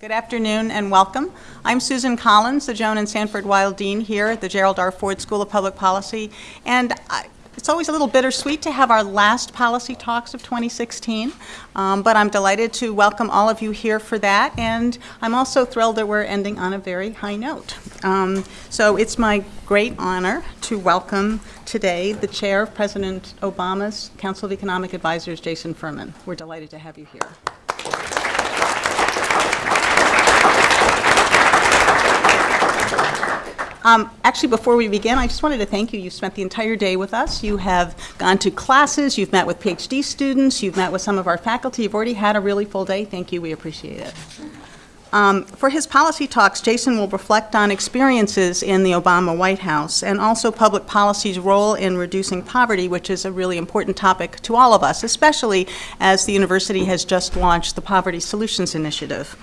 Good afternoon and welcome. I'm Susan Collins, the Joan and Sanford Weill Dean here at the Gerald R. Ford School of Public Policy. And I, it's always a little bittersweet to have our last policy talks of 2016, um, but I'm delighted to welcome all of you here for that, and I'm also thrilled that we're ending on a very high note. Um, so it's my great honor to welcome today the chair of President Obama's Council of Economic Advisors, Jason Furman. We're delighted to have you here. Um, actually, before we begin, I just wanted to thank you. You spent the entire day with us. You have gone to classes, you've met with PhD students, you've met with some of our faculty. You've already had a really full day. Thank you. We appreciate it. Um, for his policy talks, Jason will reflect on experiences in the Obama White House and also public policy's role in reducing poverty, which is a really important topic to all of us, especially as the university has just launched the Poverty Solutions Initiative.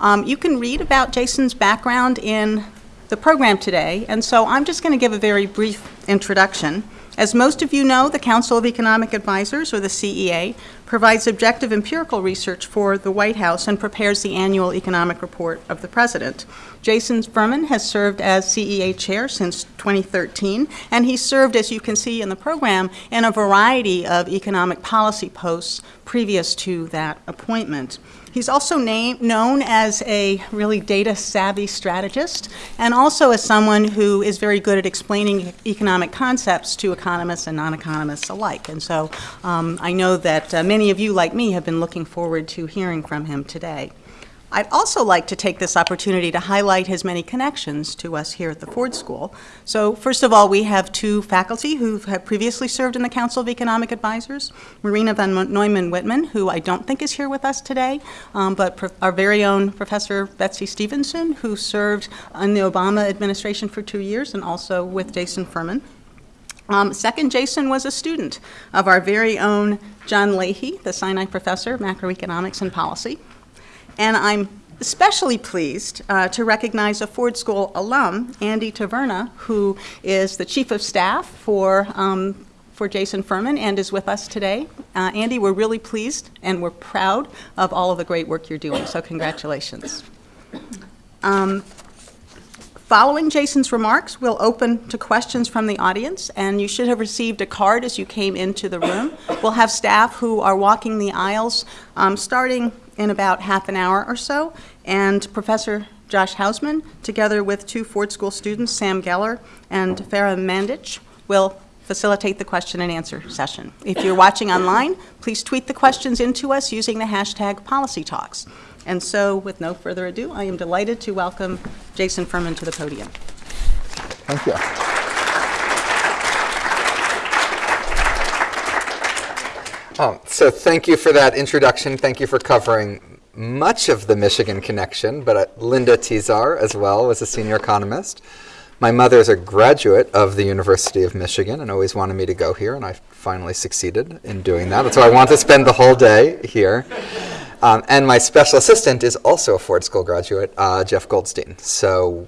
Um, you can read about Jason's background in the program today, and so I'm just going to give a very brief introduction. As most of you know, the Council of Economic Advisors, or the CEA, provides objective empirical research for the White House and prepares the annual economic report of the President. Jason Furman has served as CEA chair since 2013, and he served, as you can see in the program, in a variety of economic policy posts previous to that appointment. He's also name, known as a really data savvy strategist and also as someone who is very good at explaining economic concepts to economists and non-economists alike. And so um, I know that uh, many of you, like me, have been looking forward to hearing from him today. I'd also like to take this opportunity to highlight his many connections to us here at the Ford School. So first of all, we have two faculty who have previously served in the Council of Economic Advisors, Marina von Neumann Whitman, who I don't think is here with us today, um, but our very own Professor Betsy Stevenson, who served in the Obama administration for two years and also with Jason Furman. Um, second, Jason was a student of our very own John Leahy, the Sinai Professor of Macroeconomics and Policy. And I'm especially pleased uh, to recognize a Ford School alum, Andy Taverna, who is the Chief of Staff for, um, for Jason Furman and is with us today. Uh, Andy, we're really pleased and we're proud of all of the great work you're doing, so congratulations. Um, Following Jason's remarks, we'll open to questions from the audience, and you should have received a card as you came into the room. We'll have staff who are walking the aisles um, starting in about half an hour or so, and Professor Josh Hausman, together with two Ford School students, Sam Geller and Farah Mandich, will facilitate the question and answer session. If you're watching online, please tweet the questions into us using the hashtag PolicyTalks. And so, with no further ado, I am delighted to welcome Jason Furman to the podium. Thank you. Um, so thank you for that introduction. Thank you for covering much of the Michigan connection, but uh, Linda Tesar as well was a senior economist. My mother is a graduate of the University of Michigan and always wanted me to go here, and I finally succeeded in doing that. That's why I want to spend the whole day here. Um, and my special assistant is also a Ford School graduate, uh, Jeff Goldstein. So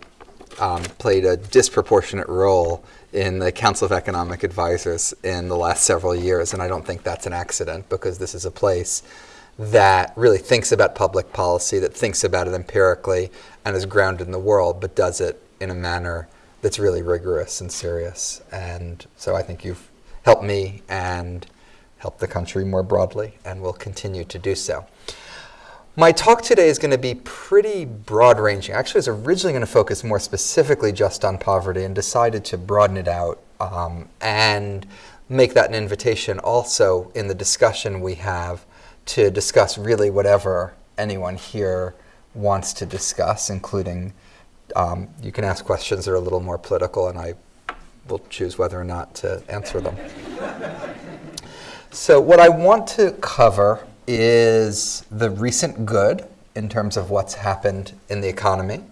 um, played a disproportionate role in the Council of Economic Advisors in the last several years, and I don't think that's an accident because this is a place that really thinks about public policy, that thinks about it empirically, and is grounded in the world, but does it in a manner that's really rigorous and serious. And so I think you've helped me and helped the country more broadly, and will continue to do so. My talk today is going to be pretty broad ranging. Actually, I was originally going to focus more specifically just on poverty and decided to broaden it out um, and make that an invitation also in the discussion we have to discuss really whatever anyone here wants to discuss, including um, you can ask questions that are a little more political and I will choose whether or not to answer them. so what I want to cover is the recent good in terms of what's happened in the economy,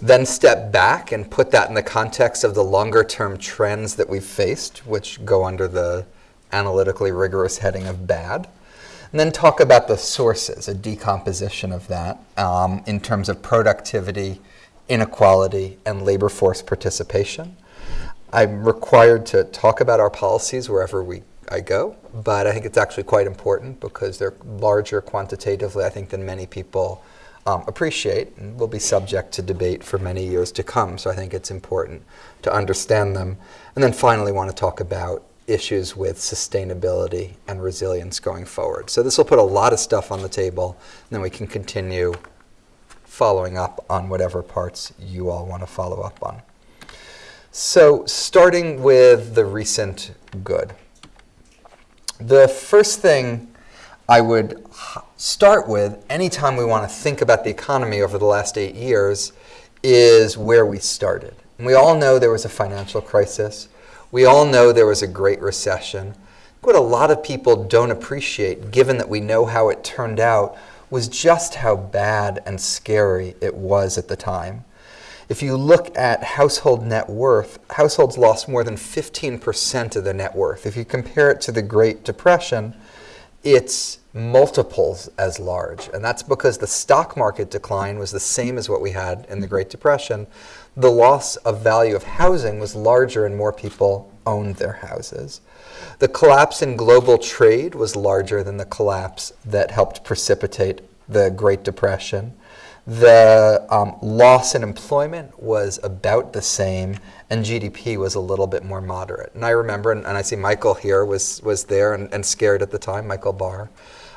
then step back and put that in the context of the longer term trends that we've faced, which go under the analytically rigorous heading of bad. And then talk about the sources, a decomposition of that um, in terms of productivity, inequality, and labor force participation. I'm required to talk about our policies wherever we I go, but I think it's actually quite important because they're larger quantitatively, I think, than many people um, appreciate and will be subject to debate for many years to come. So I think it's important to understand them. And then finally, want to talk about issues with sustainability and resilience going forward. So this will put a lot of stuff on the table, and then we can continue following up on whatever parts you all want to follow up on. So starting with the recent good. The first thing I would start with anytime we want to think about the economy over the last eight years is where we started. And we all know there was a financial crisis. We all know there was a great recession. What a lot of people don't appreciate, given that we know how it turned out, was just how bad and scary it was at the time. If you look at household net worth, households lost more than 15% of their net worth. If you compare it to the Great Depression, it's multiples as large. And that's because the stock market decline was the same as what we had in the Great Depression. The loss of value of housing was larger and more people owned their houses. The collapse in global trade was larger than the collapse that helped precipitate the Great Depression. The um, loss in employment was about the same, and GDP was a little bit more moderate. And I remember, and, and I see Michael here was, was there and, and scared at the time, Michael Barr,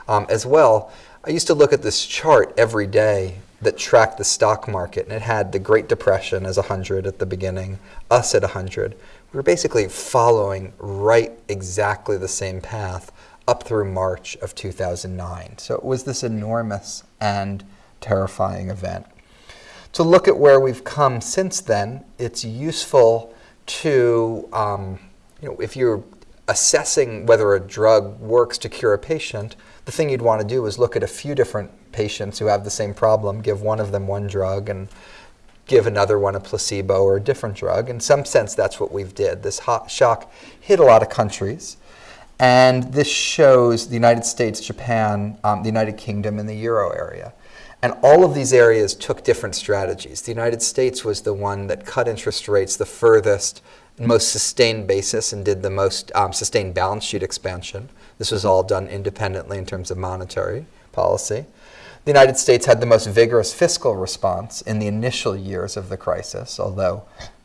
um, as well. I used to look at this chart every day that tracked the stock market, and it had the Great Depression as 100 at the beginning, us at 100. We were basically following right exactly the same path up through March of 2009. So it was this enormous and terrifying event. To look at where we've come since then, it's useful to, um, you know, if you're assessing whether a drug works to cure a patient, the thing you'd want to do is look at a few different patients who have the same problem, give one of them one drug, and give another one a placebo or a different drug. In some sense, that's what we've did. This shock hit a lot of countries. And this shows the United States, Japan, um, the United Kingdom, and the Euro area. And all of these areas took different strategies. The United States was the one that cut interest rates the furthest, most sustained basis, and did the most um, sustained balance sheet expansion. This was all done independently in terms of monetary policy. The United States had the most vigorous fiscal response in the initial years of the crisis, although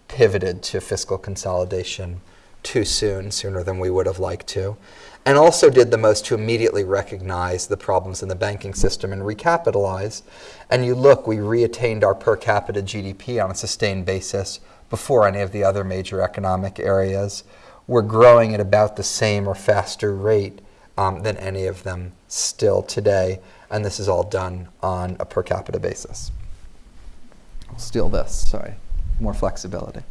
pivoted to fiscal consolidation too soon, sooner than we would have liked to and also did the most to immediately recognize the problems in the banking system and recapitalize. And you look, we reattained our per capita GDP on a sustained basis before any of the other major economic areas. We're growing at about the same or faster rate um, than any of them still today. And this is all done on a per capita basis. I'll steal this, sorry, more flexibility.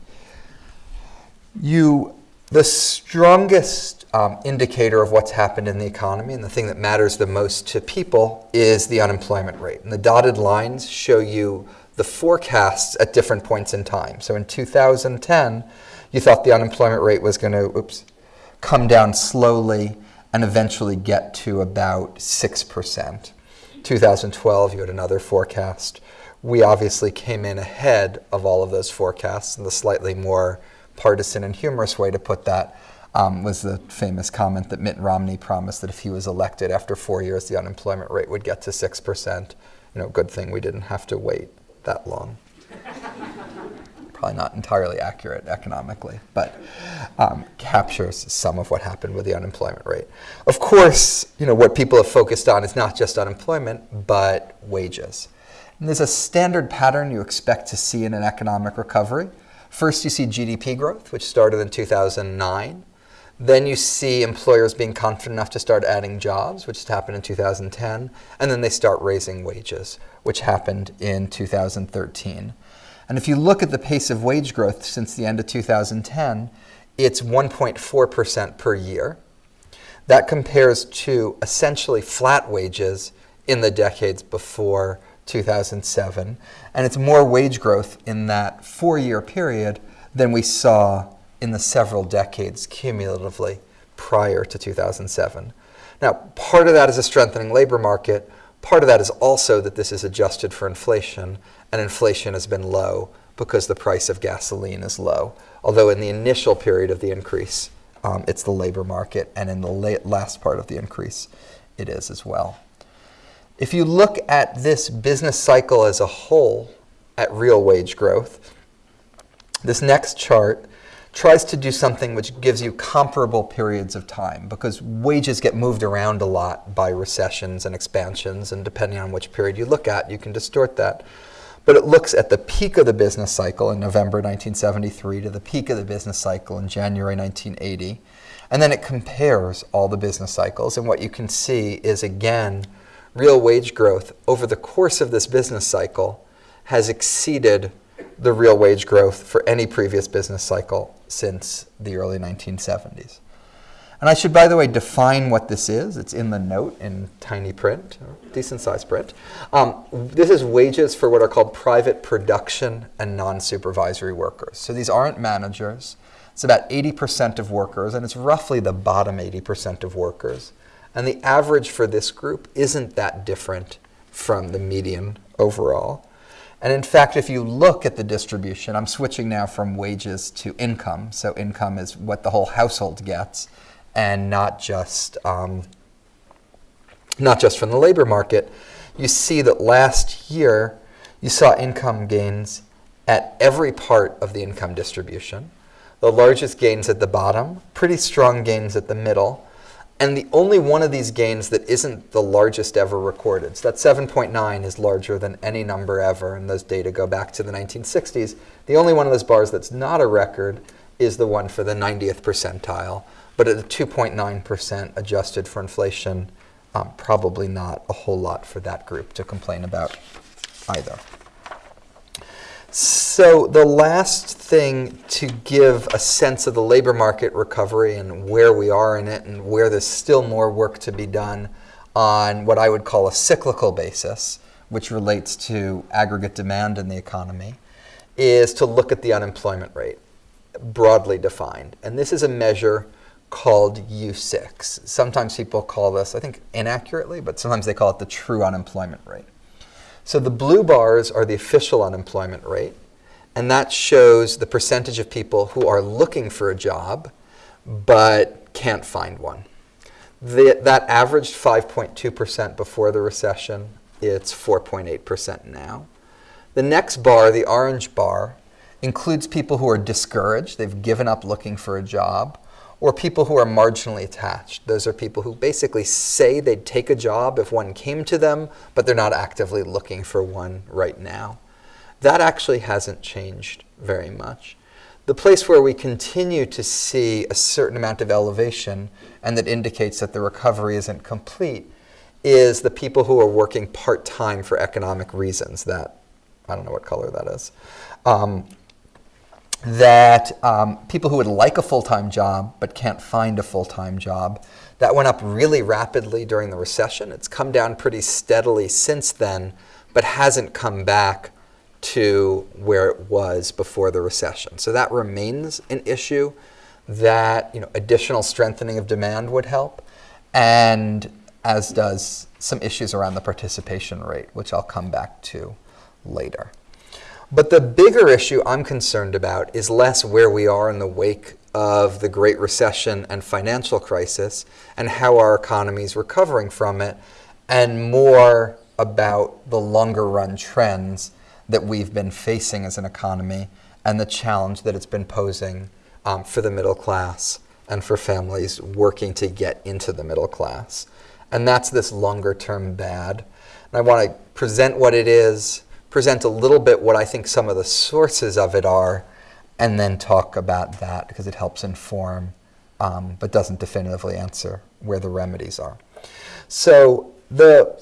You the strongest um, indicator of what's happened in the economy and the thing that matters the most to people is the unemployment rate. And the dotted lines show you the forecasts at different points in time. So in 2010, you thought the unemployment rate was going to oops, come down slowly and eventually get to about 6%. 2012, you had another forecast. We obviously came in ahead of all of those forecasts in the slightly more partisan and humorous way to put that um, was the famous comment that Mitt Romney promised that if he was elected after four years, the unemployment rate would get to 6%. You know, good thing we didn't have to wait that long. Probably not entirely accurate economically, but um, captures some of what happened with the unemployment rate. Of course, you know, what people have focused on is not just unemployment, but wages. And there's a standard pattern you expect to see in an economic recovery. First, you see GDP growth, which started in 2009. Then you see employers being confident enough to start adding jobs, which happened in 2010. And then they start raising wages, which happened in 2013. And if you look at the pace of wage growth since the end of 2010, it's 1.4% per year. That compares to essentially flat wages in the decades before 2007. And it's more wage growth in that four year period than we saw in the several decades cumulatively prior to 2007. Now, part of that is a strengthening labor market. Part of that is also that this is adjusted for inflation, and inflation has been low because the price of gasoline is low. Although in the initial period of the increase, um, it's the labor market, and in the last part of the increase, it is as well If you look at this business cycle as a whole at real wage growth, this next chart tries to do something which gives you comparable periods of time because wages get moved around a lot by recessions and expansions, and depending on which period you look at, you can distort that. But it looks at the peak of the business cycle in November 1973 to the peak of the business cycle in January 1980. And then it compares all the business cycles. And what you can see is, again, real wage growth over the course of this business cycle has exceeded the real wage growth for any previous business cycle since the early 1970s. And I should, by the way, define what this is. It's in the note in tiny print, decent size print. Um, this is wages for what are called private production and non-supervisory workers. So these aren't managers. It's about 80% of workers, and it's roughly the bottom 80% of workers. And the average for this group isn't that different from the median overall. And in fact, if you look at the distribution, I'm switching now from wages to income. So income is what the whole household gets, and not just um, not just from the labor market. You see that last year you saw income gains at every part of the income distribution. The largest gains at the bottom, pretty strong gains at the middle, and the only one of these gains that isn't the largest ever recorded. So that 7.9 is larger than any number ever, and those data go back to the 1960s. The only one of those bars that's not a record is the one for the 90th percentile, but at the 2.9% adjusted for inflation, um, probably not a whole lot for that group to complain about either. So the last thing to give a sense of the labor market recovery and where we are in it and where there's still more work to be done on what I would call a cyclical basis, which relates to aggregate demand in the economy, is to look at the unemployment rate, broadly defined. And this is a measure called U6. Sometimes people call this, I think inaccurately, but sometimes they call it the true unemployment rate. So the blue bars are the official unemployment rate, and that shows the percentage of people who are looking for a job but can't find one. The, that averaged 5.2% before the recession. It's 4.8% now. The next bar, the orange bar, includes people who are discouraged. They've given up looking for a job or people who are marginally attached. Those are people who basically say they'd take a job if one came to them, but they're not actively looking for one right now. That actually hasn't changed very much. The place where we continue to see a certain amount of elevation and that indicates that the recovery isn't complete is the people who are working part-time for economic reasons. That, I don't know what color that is. Um, that um, people who would like a full-time job but can't find a full-time job, that went up really rapidly during the recession. It's come down pretty steadily since then, but hasn't come back to where it was before the recession. So that remains an issue that you know, additional strengthening of demand would help, and as does some issues around the participation rate, which I'll come back to later. But the bigger issue I'm concerned about is less where we are in the wake of the Great Recession and financial crisis and how our economy is recovering from it, and more about the longer run trends that we've been facing as an economy and the challenge that it's been posing um, for the middle class and for families working to get into the middle class. And that's this longer term bad. And I want to present what it is present a little bit what I think some of the sources of it are, and then talk about that because it helps inform, um, but doesn't definitively answer where the remedies are. So the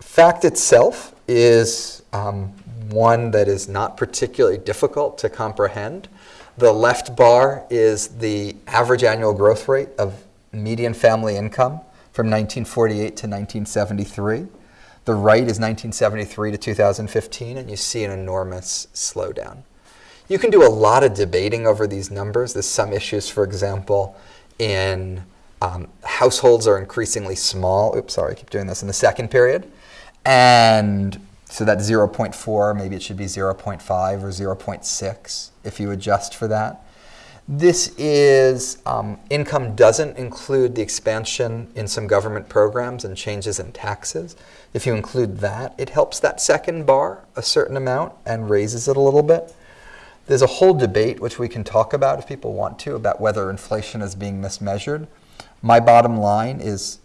fact itself is um, one that is not particularly difficult to comprehend. The left bar is the average annual growth rate of median family income from 1948 to 1973. The right is 1973 to 2015, and you see an enormous slowdown. You can do a lot of debating over these numbers. There's some issues, for example, in um, households are increasingly small. Oops, sorry, I keep doing this in the second period. And so that 0.4, maybe it should be 0.5 or 0.6 if you adjust for that. This is um, income doesn't include the expansion in some government programs and changes in taxes. If you include that, it helps that second bar a certain amount and raises it a little bit. There's a whole debate, which we can talk about if people want to, about whether inflation is being mismeasured. My bottom line is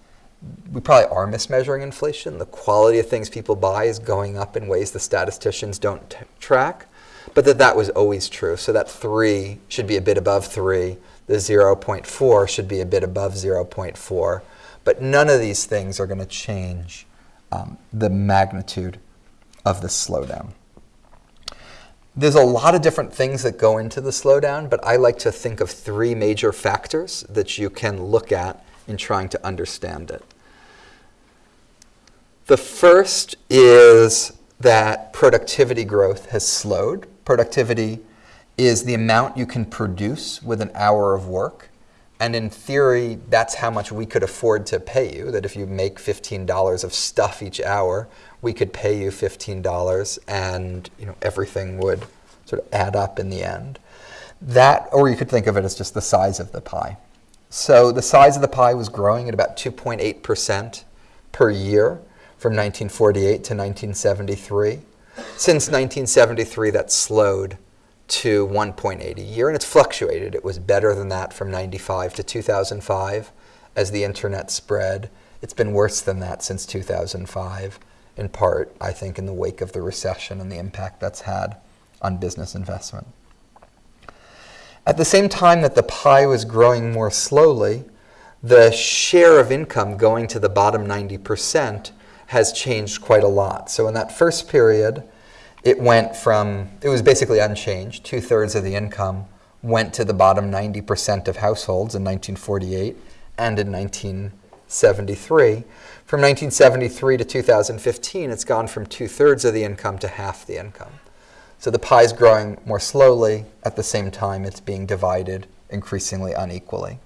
we probably are mismeasuring inflation. The quality of things people buy is going up in ways the statisticians don't track, but that that was always true. So that 3 should be a bit above 3. The 0.4 should be a bit above 0.4. But none of these things are going to change um, the magnitude of the slowdown. There's a lot of different things that go into the slowdown, but I like to think of three major factors that you can look at in trying to understand it. The first is that productivity growth has slowed. Productivity is the amount you can produce with an hour of work. And in theory, that's how much we could afford to pay you. That if you make $15 of stuff each hour, we could pay you $15 and you know, everything would sort of add up in the end. That, or you could think of it as just the size of the pie. So the size of the pie was growing at about 2.8% per year from 1948 to 1973. Since 1973, that slowed to 1.8 a year, and it's fluctuated. It was better than that from 95 to 2005 as the internet spread. It's been worse than that since 2005, in part, I think, in the wake of the recession and the impact that's had on business investment. At the same time that the pie was growing more slowly, the share of income going to the bottom 90% has changed quite a lot. So in that first period, it went from, it was basically unchanged. Two thirds of the income went to the bottom 90% of households in 1948 and in 1973. From 1973 to 2015, it's gone from two thirds of the income to half the income. So the pie is growing more slowly. At the same time, it's being divided increasingly unequally.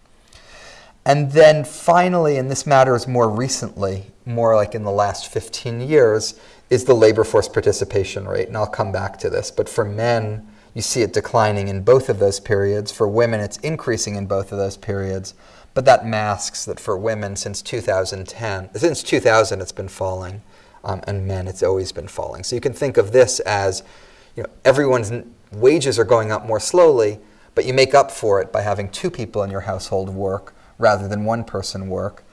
And then finally, and this matters more recently, more like in the last 15 years, is the labor force participation rate. And I'll come back to this. But for men, you see it declining in both of those periods. For women, it's increasing in both of those periods. But that masks that for women, since 2010, since 2000, it's been falling. Um, and men, it's always been falling. So you can think of this as you know, everyone's wages are going up more slowly, but you make up for it by having two people in your household work rather than one person work.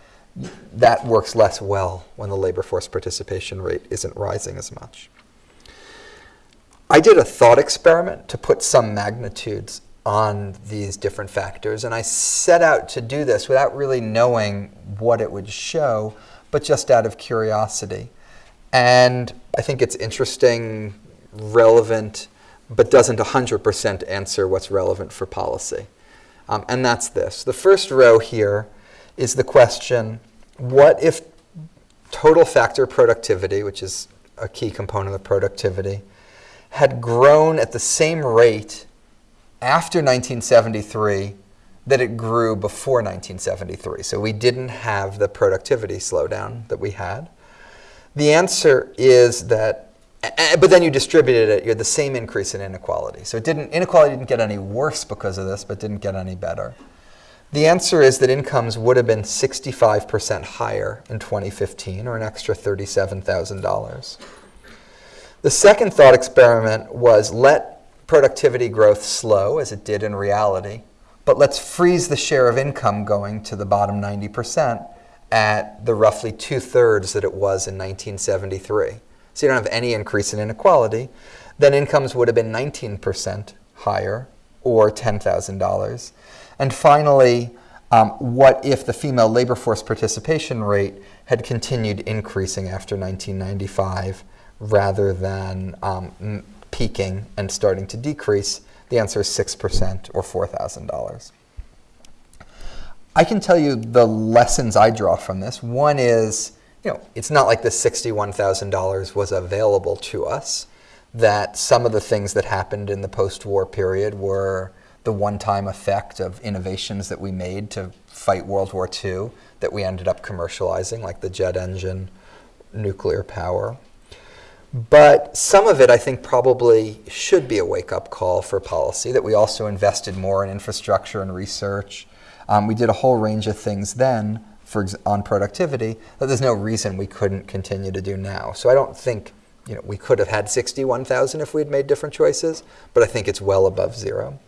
That works less well when the labor force participation rate isn't rising as much. I did a thought experiment to put some magnitudes on these different factors, and I set out to do this without really knowing what it would show, but just out of curiosity. And I think it's interesting relevant, but doesn't 100% answer what's relevant for policy. Um, and that's this. The first row here is the question, what if total factor productivity, which is a key component of productivity, had grown at the same rate after 1973 that it grew before 1973. So we didn't have the productivity slowdown that we had. The answer is that but then you distributed it, you had the same increase in inequality. So it didn't, inequality didn't get any worse because of this, but didn't get any better. The answer is that incomes would have been 65% higher in 2015, or an extra $37,000. The second thought experiment was let productivity growth slow, as it did in reality, but let's freeze the share of income going to the bottom 90% at the roughly two thirds that it was in 1973 so you don't have any increase in inequality, then incomes would have been 19% higher or $10,000. And finally, um, what if the female labor force participation rate had continued increasing after 1995 rather than um, peaking and starting to decrease? The answer is 6% or $4,000. I can tell you the lessons I draw from this. One is you know, it's not like the $61,000 was available to us, that some of the things that happened in the post-war period were the one-time effect of innovations that we made to fight World War II that we ended up commercializing, like the jet engine, nuclear power. But some of it, I think, probably should be a wake up call for policy that we also invested more in infrastructure and research. Um, we did a whole range of things then for on productivity that there's no reason we couldn't continue to do now. So I don't think you know, we could have had 61,000 if we'd made different choices, but I think it's well above zero.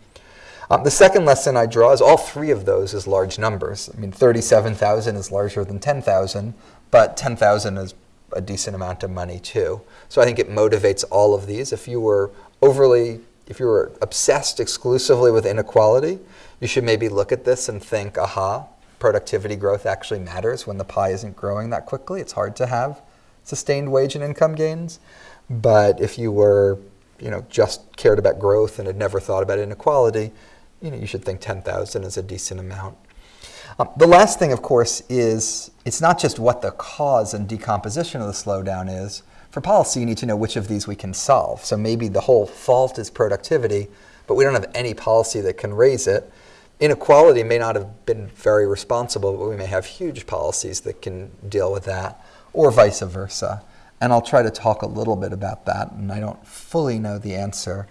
Um, the second lesson I draw is all three of those is large numbers. I mean, 37,000 is larger than 10,000, but 10,000 is a decent amount of money too. So I think it motivates all of these. If you were overly, if you were obsessed exclusively with inequality, you should maybe look at this and think, aha, productivity growth actually matters when the pie isn't growing that quickly. It's hard to have sustained wage and income gains. But if you were, you know, just cared about growth and had never thought about inequality, you know, you should think 10,000 is a decent amount. Um, the last thing, of course, is it's not just what the cause and decomposition of the slowdown is. For policy, you need to know which of these we can solve. So maybe the whole fault is productivity, but we don't have any policy that can raise it. Inequality may not have been very responsible, but we may have huge policies that can deal with that, or vice versa. And I'll try to talk a little bit about that, and I don't fully know the answer.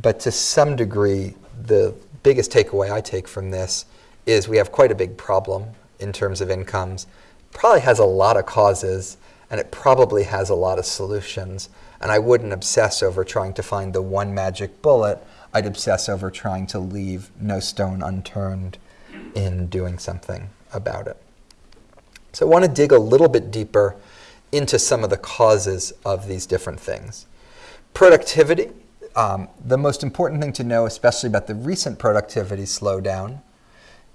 But to some degree, the biggest takeaway I take from this is we have quite a big problem in terms of incomes. Probably has a lot of causes, and it probably has a lot of solutions. And I wouldn't obsess over trying to find the one magic bullet. I'd obsess over trying to leave no stone unturned in doing something about it. So I want to dig a little bit deeper into some of the causes of these different things. Productivity, um, the most important thing to know, especially about the recent productivity slowdown,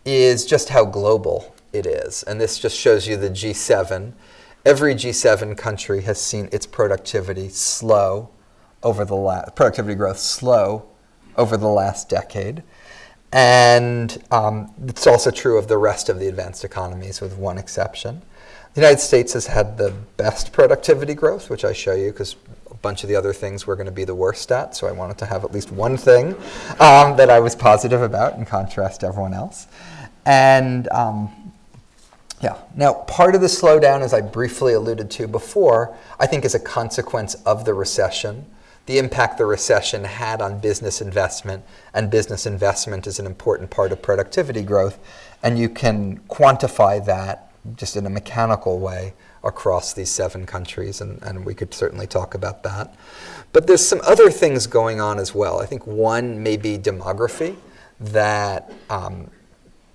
is just how global it is. And this just shows you the G7. Every G7 country has seen its productivity slow over the last, productivity growth slow over the last decade. And um, it's also true of the rest of the advanced economies, with one exception. The United States has had the best productivity growth, which I show you because bunch of the other things we're going to be the worst at. So I wanted to have at least one thing um, that I was positive about in contrast to everyone else. And um, yeah, now part of the slowdown, as I briefly alluded to before, I think is a consequence of the recession the impact the recession had on business investment, and business investment is an important part of productivity growth, and you can quantify that just in a mechanical way across these seven countries, and, and we could certainly talk about that. But there's some other things going on as well. I think one may be demography, that um,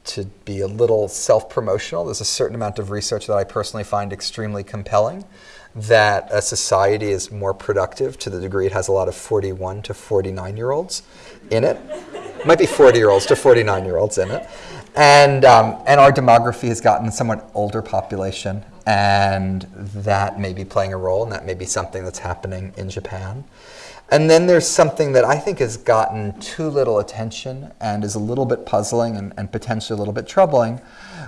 to be a little self-promotional, there's a certain amount of research that I personally find extremely compelling that a society is more productive to the degree it has a lot of 41 to 49 year olds in it. Might be 40 year olds to 49 year olds in it. And, um, and our demography has gotten a somewhat older population, and that may be playing a role, and that may be something that's happening in Japan. And then there's something that I think has gotten too little attention and is a little bit puzzling and, and potentially a little bit troubling,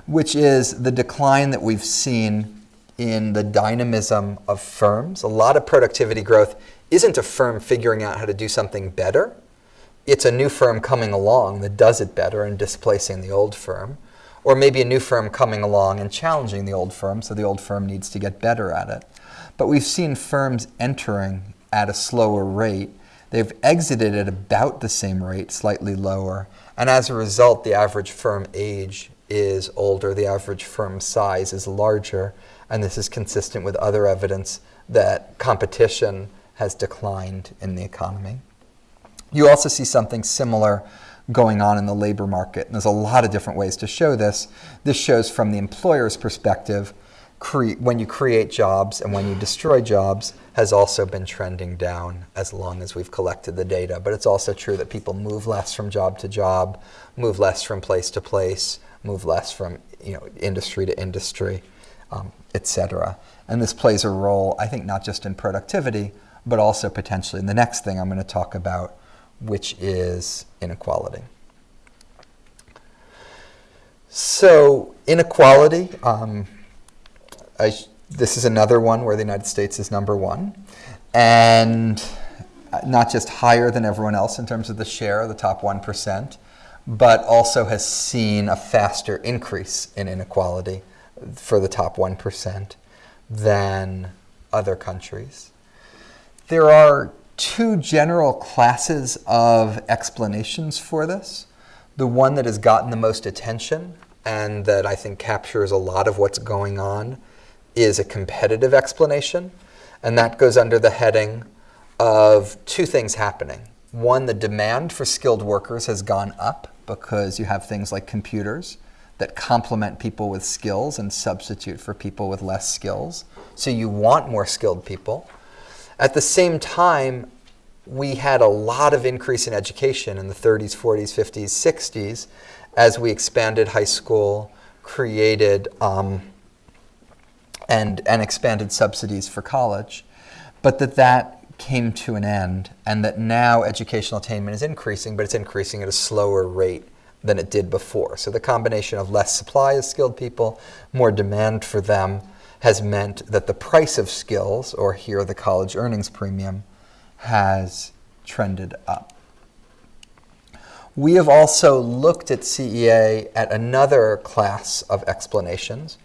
which is the decline that we've seen in the dynamism of firms. A lot of productivity growth isn't a firm figuring out how to do something better. It's a new firm coming along that does it better and displacing the old firm. Or maybe a new firm coming along and challenging the old firm, so the old firm needs to get better at it. But we've seen firms entering at a slower rate. They've exited at about the same rate, slightly lower. And as a result, the average firm age is older, the average firm size is larger, and this is consistent with other evidence that competition has declined in the economy. You also see something similar going on in the labor market. And there's a lot of different ways to show this. This shows from the employer's perspective, when you create jobs and when you destroy jobs has also been trending down as long as we've collected the data. But it's also true that people move less from job to job, move less from place to place, move less from you know, industry to industry um, etc. And this plays a role, I think, not just in productivity, but also potentially in the next thing I'm going to talk about, which is inequality. So inequality, um, I, this is another one where the United States is number one, and not just higher than everyone else in terms of the share, of the top 1%, but also has seen a faster increase in inequality for the top 1% than other countries. There are two general classes of explanations for this. The one that has gotten the most attention and that I think captures a lot of what's going on is a competitive explanation. And that goes under the heading of two things happening. One, the demand for skilled workers has gone up because you have things like computers that complement people with skills and substitute for people with less skills. So you want more skilled people. At the same time, we had a lot of increase in education in the 30s, 40s, 50s, 60s as we expanded high school, created um, and, and expanded subsidies for college, but that that came to an end and that now educational attainment is increasing, but it's increasing at a slower rate than it did before. So the combination of less supply of skilled people, more demand for them, has meant that the price of skills, or here the college earnings premium, has trended up. We have also looked at CEA at another class of explanations,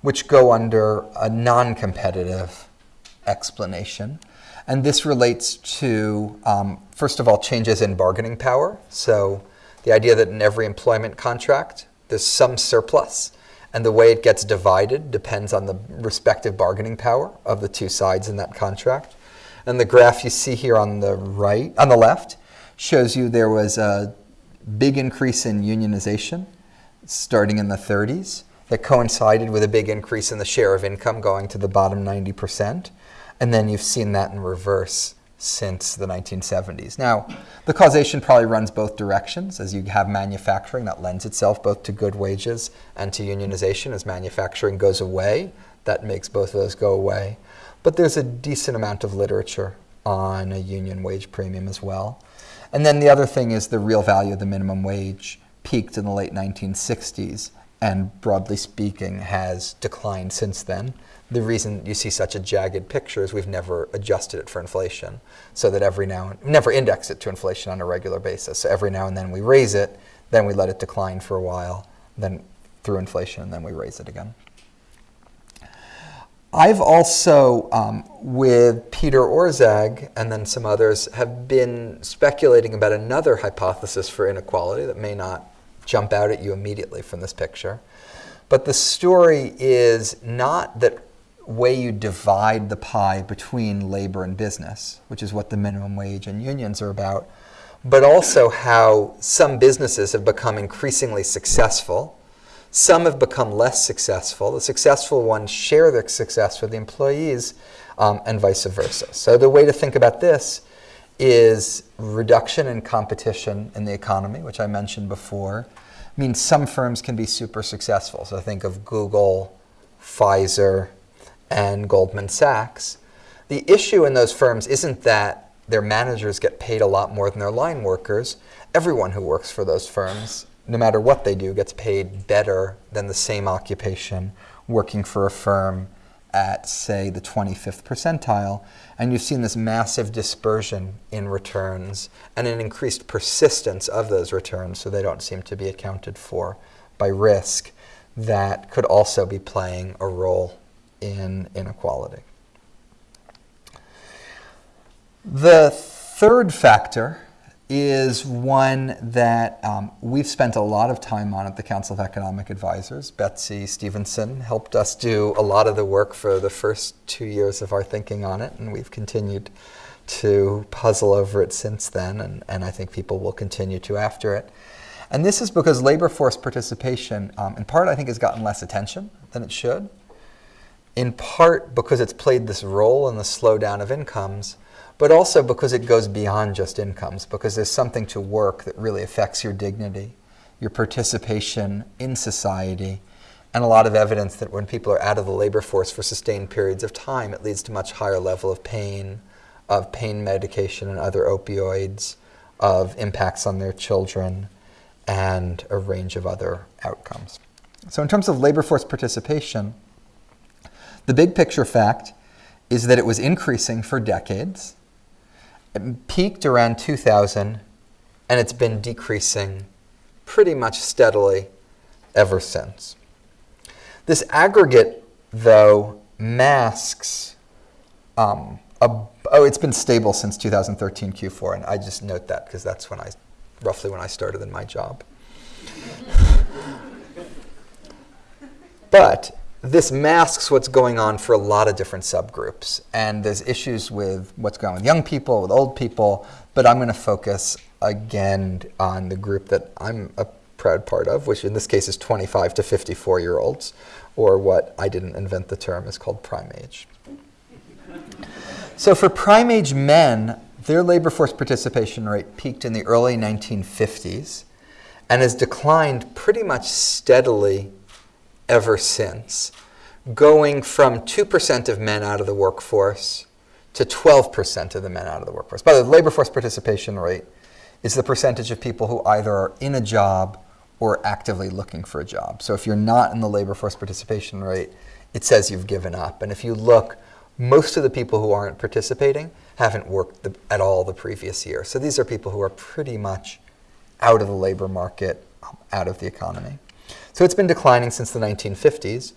which go under a non-competitive explanation. And this relates to, um, first of all, changes in bargaining power. So the idea that in every employment contract, there's some surplus, and the way it gets divided depends on the respective bargaining power of the two sides in that contract. And the graph you see here on the right, on the left, shows you there was a big increase in unionization starting in the 30s that coincided with a big increase in the share of income going to the bottom 90%. And then you've seen that in reverse since the 1970s. Now, the causation probably runs both directions. As you have manufacturing, that lends itself both to good wages and to unionization. As manufacturing goes away, that makes both of those go away. But there's a decent amount of literature on a union wage premium as well. And then the other thing is the real value of the minimum wage peaked in the late 1960s and broadly speaking has declined since then. The reason you see such a jagged picture is we've never adjusted it for inflation, so that every now and never index it to inflation on a regular basis. So every now and then we raise it, then we let it decline for a while, then through inflation, and then we raise it again. I've also, um, with Peter Orszag and then some others, have been speculating about another hypothesis for inequality that may not jump out at you immediately from this picture. But the story is not that way you divide the pie between labor and business, which is what the minimum wage and unions are about, but also how some businesses have become increasingly successful some have become less successful. The successful ones share their success with the employees um, and vice versa. So the way to think about this is reduction in competition in the economy, which I mentioned before, means some firms can be super successful. So think of Google, Pfizer, and Goldman Sachs. The issue in those firms isn't that their managers get paid a lot more than their line workers. Everyone who works for those firms no matter what they do, gets paid better than the same occupation working for a firm at, say, the 25th percentile. And you've seen this massive dispersion in returns and an increased persistence of those returns, so they don't seem to be accounted for by risk, that could also be playing a role in inequality. The third factor is one that um, we've spent a lot of time on at the Council of Economic Advisors. Betsy Stevenson helped us do a lot of the work for the first two years of our thinking on it, and we've continued to puzzle over it since then, and, and I think people will continue to after it. And this is because labor force participation, um, in part, I think, has gotten less attention than it should. In part because it's played this role in the slowdown of incomes, but also because it goes beyond just incomes, because there's something to work that really affects your dignity, your participation in society, and a lot of evidence that when people are out of the labor force for sustained periods of time, it leads to much higher level of pain, of pain medication and other opioids, of impacts on their children, and a range of other outcomes. So in terms of labor force participation, the big picture fact is that it was increasing for decades. It peaked around 2000, and it's been decreasing pretty much steadily ever since. This aggregate, though, masks um, a, Oh, it's been stable since 2013 Q4, and I just note that because that's when I, roughly when I started in my job. but this masks what's going on for a lot of different subgroups, and there's issues with what's going on with young people, with old people, but I'm going to focus again on the group that I'm a proud part of, which in this case is 25 to 54 year olds, or what I didn't invent the term is called prime age. So for prime age men, their labor force participation rate peaked in the early 1950s and has declined pretty much steadily ever since, going from 2% of men out of the workforce to 12% of the men out of the workforce. By the way, labor force participation rate is the percentage of people who either are in a job or actively looking for a job. So if you're not in the labor force participation rate, it says you've given up. And if you look, most of the people who aren't participating haven't worked the, at all the previous year. So these are people who are pretty much out of the labor market, um, out of the economy. So it's been declining since the 1950s.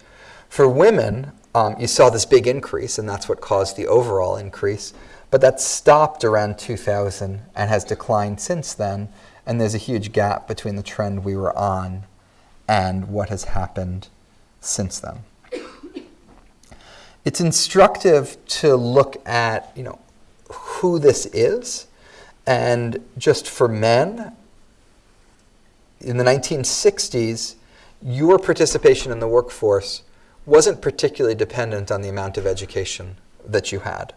For women, um, you saw this big increase, and that's what caused the overall increase. But that stopped around 2000 and has declined since then. And there's a huge gap between the trend we were on and what has happened since then. It's instructive to look at, you know, who this is. And just for men, in the 1960s, your participation in the workforce wasn't particularly dependent on the amount of education that you had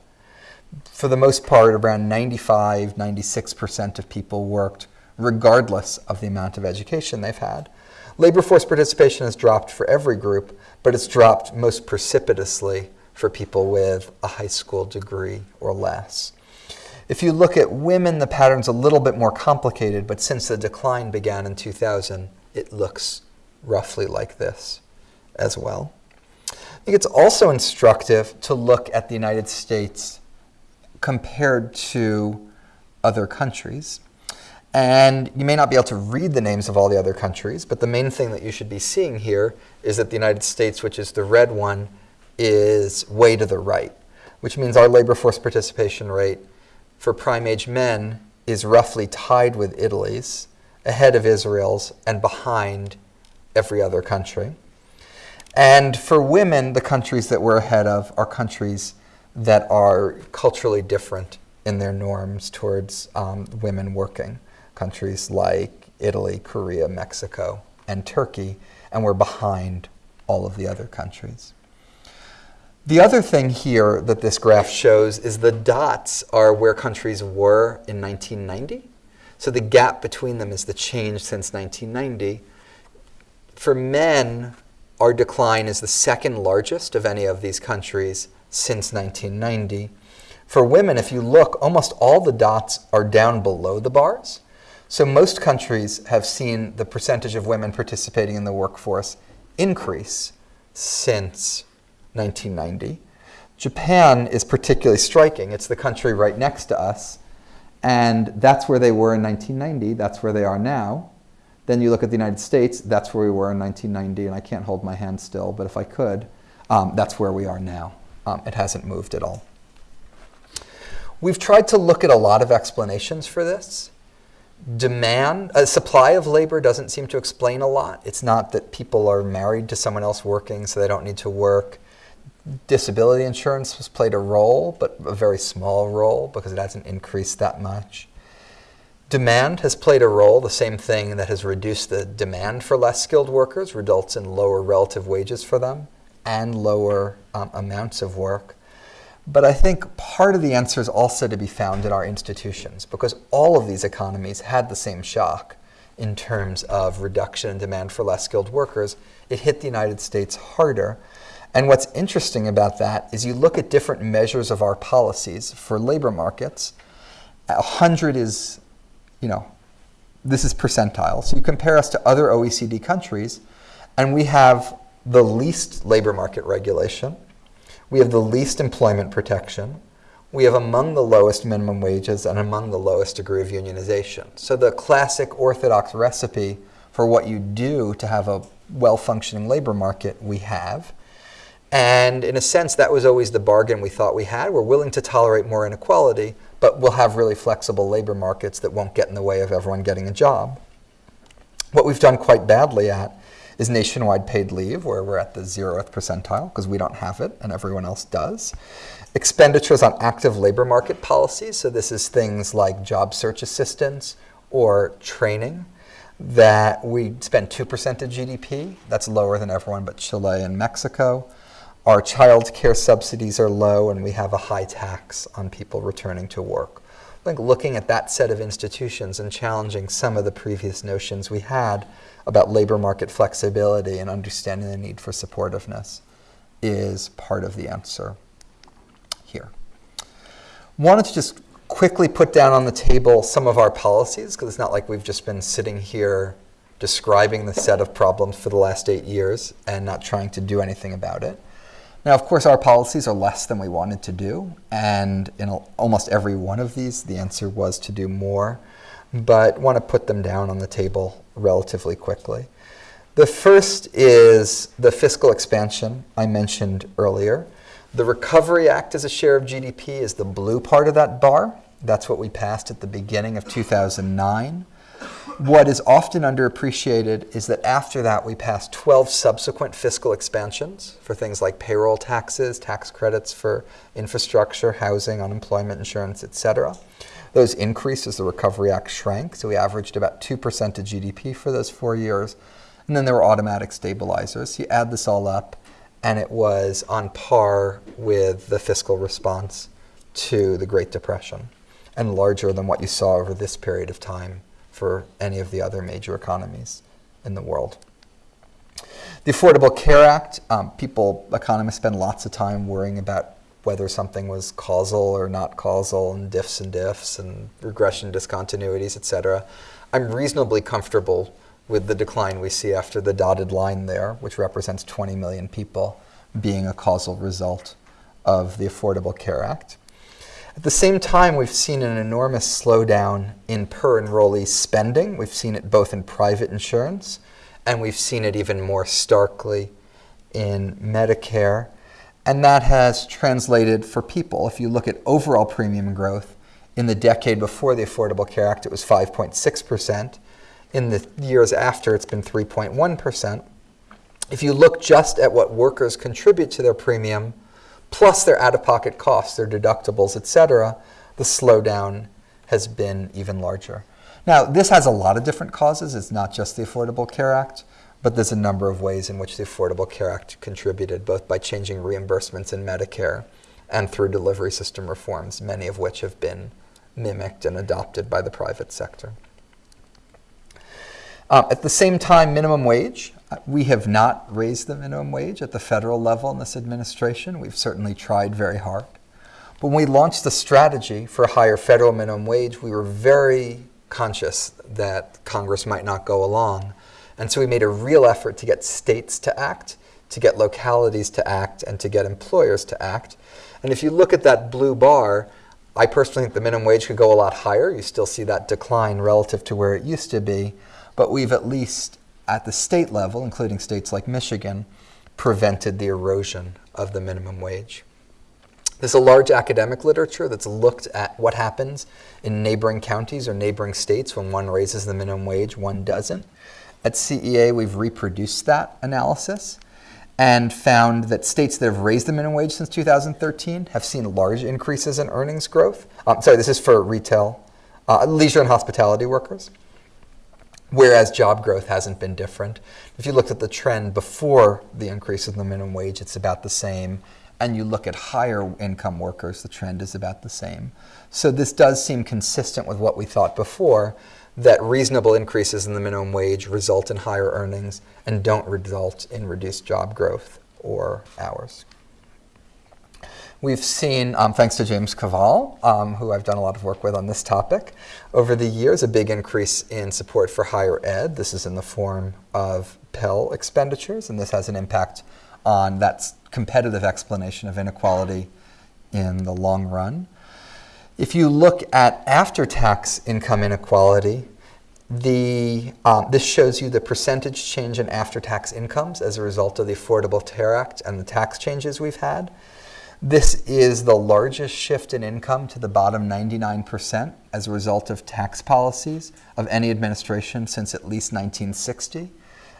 for the most part, around 95, 96% of people worked regardless of the amount of education they've had. Labor force participation has dropped for every group, but it's dropped most precipitously for people with a high school degree or less. If you look at women, the pattern's a little bit more complicated, but since the decline began in 2000, it looks roughly like this as well. I think it's also instructive to look at the United States compared to other countries. And you may not be able to read the names of all the other countries, but the main thing that you should be seeing here is that the United States, which is the red one, is way to the right, which means our labor force participation rate for prime age men is roughly tied with Italy's, ahead of Israel's, and behind every other country. And for women, the countries that we're ahead of are countries that are culturally different in their norms towards um, women working. Countries like Italy, Korea, Mexico, and Turkey, and we're behind all of the other countries. The other thing here that this graph shows is the dots are where countries were in 1990. So the gap between them is the change since 1990. For men, our decline is the second largest of any of these countries since 1990. For women, if you look, almost all the dots are down below the bars. So most countries have seen the percentage of women participating in the workforce increase since 1990. Japan is particularly striking. It's the country right next to us. And that's where they were in 1990. That's where they are now. Then you look at the United States. That's where we were in 1990. And I can't hold my hand still, but if I could, um, that's where we are now. Um, it hasn't moved at all. We've tried to look at a lot of explanations for this. Demand, a supply of labor doesn't seem to explain a lot. It's not that people are married to someone else working, so they don't need to work. Disability insurance has played a role, but a very small role because it hasn't increased that much. Demand has played a role, the same thing that has reduced the demand for less skilled workers, results in lower relative wages for them and lower um, amounts of work. But I think part of the answer is also to be found in our institutions because all of these economies had the same shock in terms of reduction in demand for less skilled workers. It hit the United States harder. And what's interesting about that is you look at different measures of our policies for labor markets. 100 is, you know, this is percentile. So you compare us to other OECD countries, and we have the least labor market regulation. We have the least employment protection. We have among the lowest minimum wages and among the lowest degree of unionization. So the classic orthodox recipe for what you do to have a well-functioning labor market, we have. And in a sense, that was always the bargain we thought we had. We're willing to tolerate more inequality, but we'll have really flexible labor markets that won't get in the way of everyone getting a job. What we've done quite badly at is nationwide paid leave, where we're at the zeroth percentile because we don't have it and everyone else does. Expenditures on active labor market policies, so this is things like job search assistance or training that we spend 2% of GDP. That's lower than everyone but Chile and Mexico. Our child care subsidies are low, and we have a high tax on people returning to work. I think looking at that set of institutions and challenging some of the previous notions we had about labor market flexibility and understanding the need for supportiveness is part of the answer here. Wanted to just quickly put down on the table some of our policies, because it's not like we've just been sitting here describing the set of problems for the last eight years and not trying to do anything about it. Now, of course, our policies are less than we wanted to do, and in almost every one of these, the answer was to do more, but want to put them down on the table relatively quickly. The first is the fiscal expansion I mentioned earlier. The Recovery Act as a share of GDP is the blue part of that bar. That's what we passed at the beginning of 2009. What is often underappreciated is that after that, we passed 12 subsequent fiscal expansions for things like payroll taxes, tax credits for infrastructure, housing, unemployment insurance, et cetera. Those increased as the Recovery Act shrank, so we averaged about 2% of GDP for those four years. And then there were automatic stabilizers. You add this all up, and it was on par with the fiscal response to the Great Depression and larger than what you saw over this period of time for any of the other major economies in the world. The Affordable Care Act, um, people, economists spend lots of time worrying about whether something was causal or not causal and diffs and diffs and regression discontinuities, et cetera. I'm reasonably comfortable with the decline we see after the dotted line there, which represents 20 million people, being a causal result of the Affordable Care Act. At the same time, we've seen an enormous slowdown in per enrollee spending. We've seen it both in private insurance, and we've seen it even more starkly in Medicare. And that has translated for people. If you look at overall premium growth, in the decade before the Affordable Care Act, it was 5.6%. In the years after, it's been 3.1%. If you look just at what workers contribute to their premium, plus their out-of-pocket costs, their deductibles, et cetera, the slowdown has been even larger. Now, this has a lot of different causes. It's not just the Affordable Care Act, but there's a number of ways in which the Affordable Care Act contributed, both by changing reimbursements in Medicare and through delivery system reforms, many of which have been mimicked and adopted by the private sector. Uh, at the same time, minimum wage. We have not raised the minimum wage at the federal level in this administration. We've certainly tried very hard. But when we launched the strategy for a higher federal minimum wage, we were very conscious that Congress might not go along. And so we made a real effort to get states to act, to get localities to act, and to get employers to act. And if you look at that blue bar, I personally think the minimum wage could go a lot higher. You still see that decline relative to where it used to be but we've at least at the state level, including states like Michigan, prevented the erosion of the minimum wage. There's a large academic literature that's looked at what happens in neighboring counties or neighboring states when one raises the minimum wage, one doesn't. At CEA, we've reproduced that analysis and found that states that have raised the minimum wage since 2013 have seen large increases in earnings growth. Um, sorry, this is for retail, uh, leisure and hospitality workers whereas job growth hasn't been different. If you looked at the trend before the increase in the minimum wage, it's about the same. And you look at higher income workers, the trend is about the same. So this does seem consistent with what we thought before, that reasonable increases in the minimum wage result in higher earnings and don't result in reduced job growth or hours. We've seen, um, thanks to James Kvaal, um, who I've done a lot of work with on this topic, over the years, a big increase in support for higher ed. This is in the form of Pell expenditures, and this has an impact on that competitive explanation of inequality in the long run. If you look at after-tax income inequality, The, um, this shows you the percentage change in after-tax incomes as a result of the Affordable Care Act and the tax changes we've had. This is the largest shift in income to the bottom 99% as a result of tax policies of any administration since at least 1960.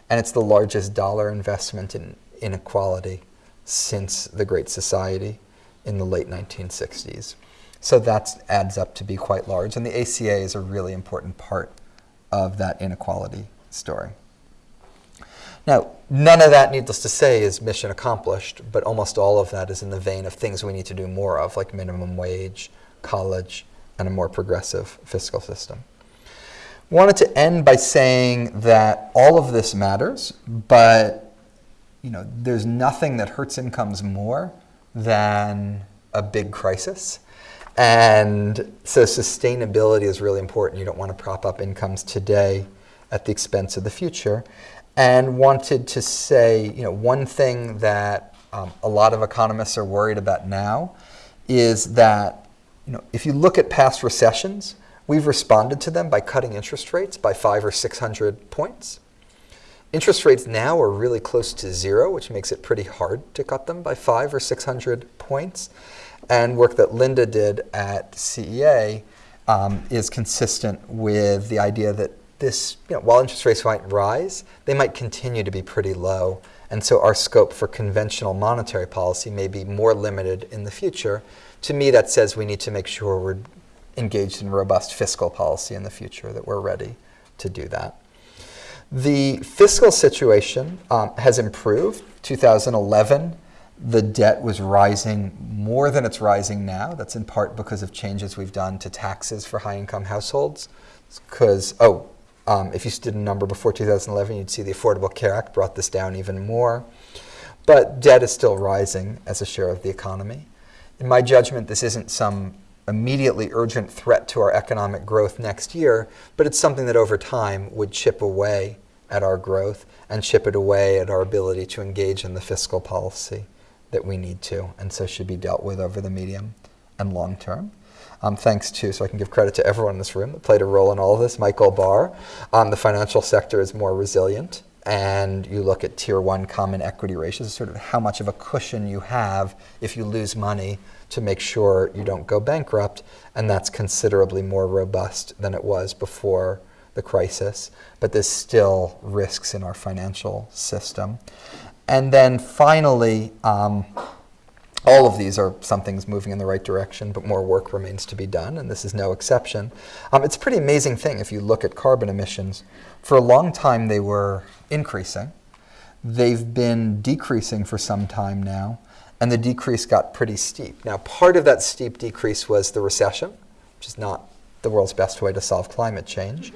And it's the largest dollar investment in inequality since the Great Society in the late 1960s. So that adds up to be quite large. And the ACA is a really important part of that inequality story. Now, none of that, needless to say, is mission accomplished, but almost all of that is in the vein of things we need to do more of, like minimum wage, college, and a more progressive fiscal system. Wanted to end by saying that all of this matters, but you know, there's nothing that hurts incomes more than a big crisis. And so sustainability is really important. You don't want to prop up incomes today at the expense of the future and wanted to say, you know, one thing that um, a lot of economists are worried about now is that, you know, if you look at past recessions, we've responded to them by cutting interest rates by five or 600 points. Interest rates now are really close to zero, which makes it pretty hard to cut them by five or 600 points. And work that Linda did at CEA um, is consistent with the idea that this, you know, while interest rates might rise, they might continue to be pretty low. And so our scope for conventional monetary policy may be more limited in the future. To me, that says we need to make sure we're engaged in robust fiscal policy in the future, that we're ready to do that. The fiscal situation um, has improved. 2011, the debt was rising more than it's rising now. That's in part because of changes we've done to taxes for high income households. Because, oh, um, if you did a number before 2011, you'd see the Affordable Care Act brought this down even more. But debt is still rising as a share of the economy. In my judgment, this isn't some immediately urgent threat to our economic growth next year, but it's something that over time would chip away at our growth and chip it away at our ability to engage in the fiscal policy that we need to, and so should be dealt with over the medium and long term. Um, thanks to, so I can give credit to everyone in this room that played a role in all of this, Michael Barr. Um, the financial sector is more resilient, and you look at tier one common equity ratios, sort of how much of a cushion you have if you lose money to make sure you don't go bankrupt, and that's considerably more robust than it was before the crisis, but there's still risks in our financial system. And then finally, um, all of these are some things moving in the right direction, but more work remains to be done, and this is no exception. Um, it's a pretty amazing thing if you look at carbon emissions. For a long time, they were increasing. They've been decreasing for some time now, and the decrease got pretty steep. Now, part of that steep decrease was the recession, which is not the world's best way to solve climate change.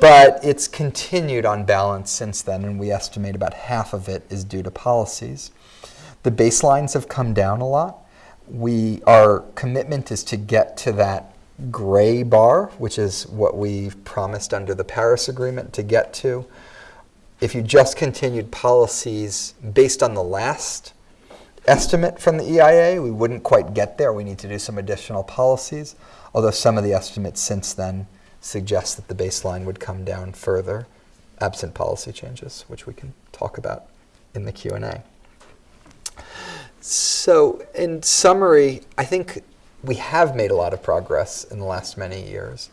But it's continued on balance since then, and we estimate about half of it is due to policies. The baselines have come down a lot. We, our commitment is to get to that gray bar, which is what we've promised under the Paris Agreement to get to. If you just continued policies based on the last estimate from the EIA, we wouldn't quite get there. We need to do some additional policies, although some of the estimates since then suggest that the baseline would come down further, absent policy changes, which we can talk about in the Q&A. So in summary, I think we have made a lot of progress in the last many years.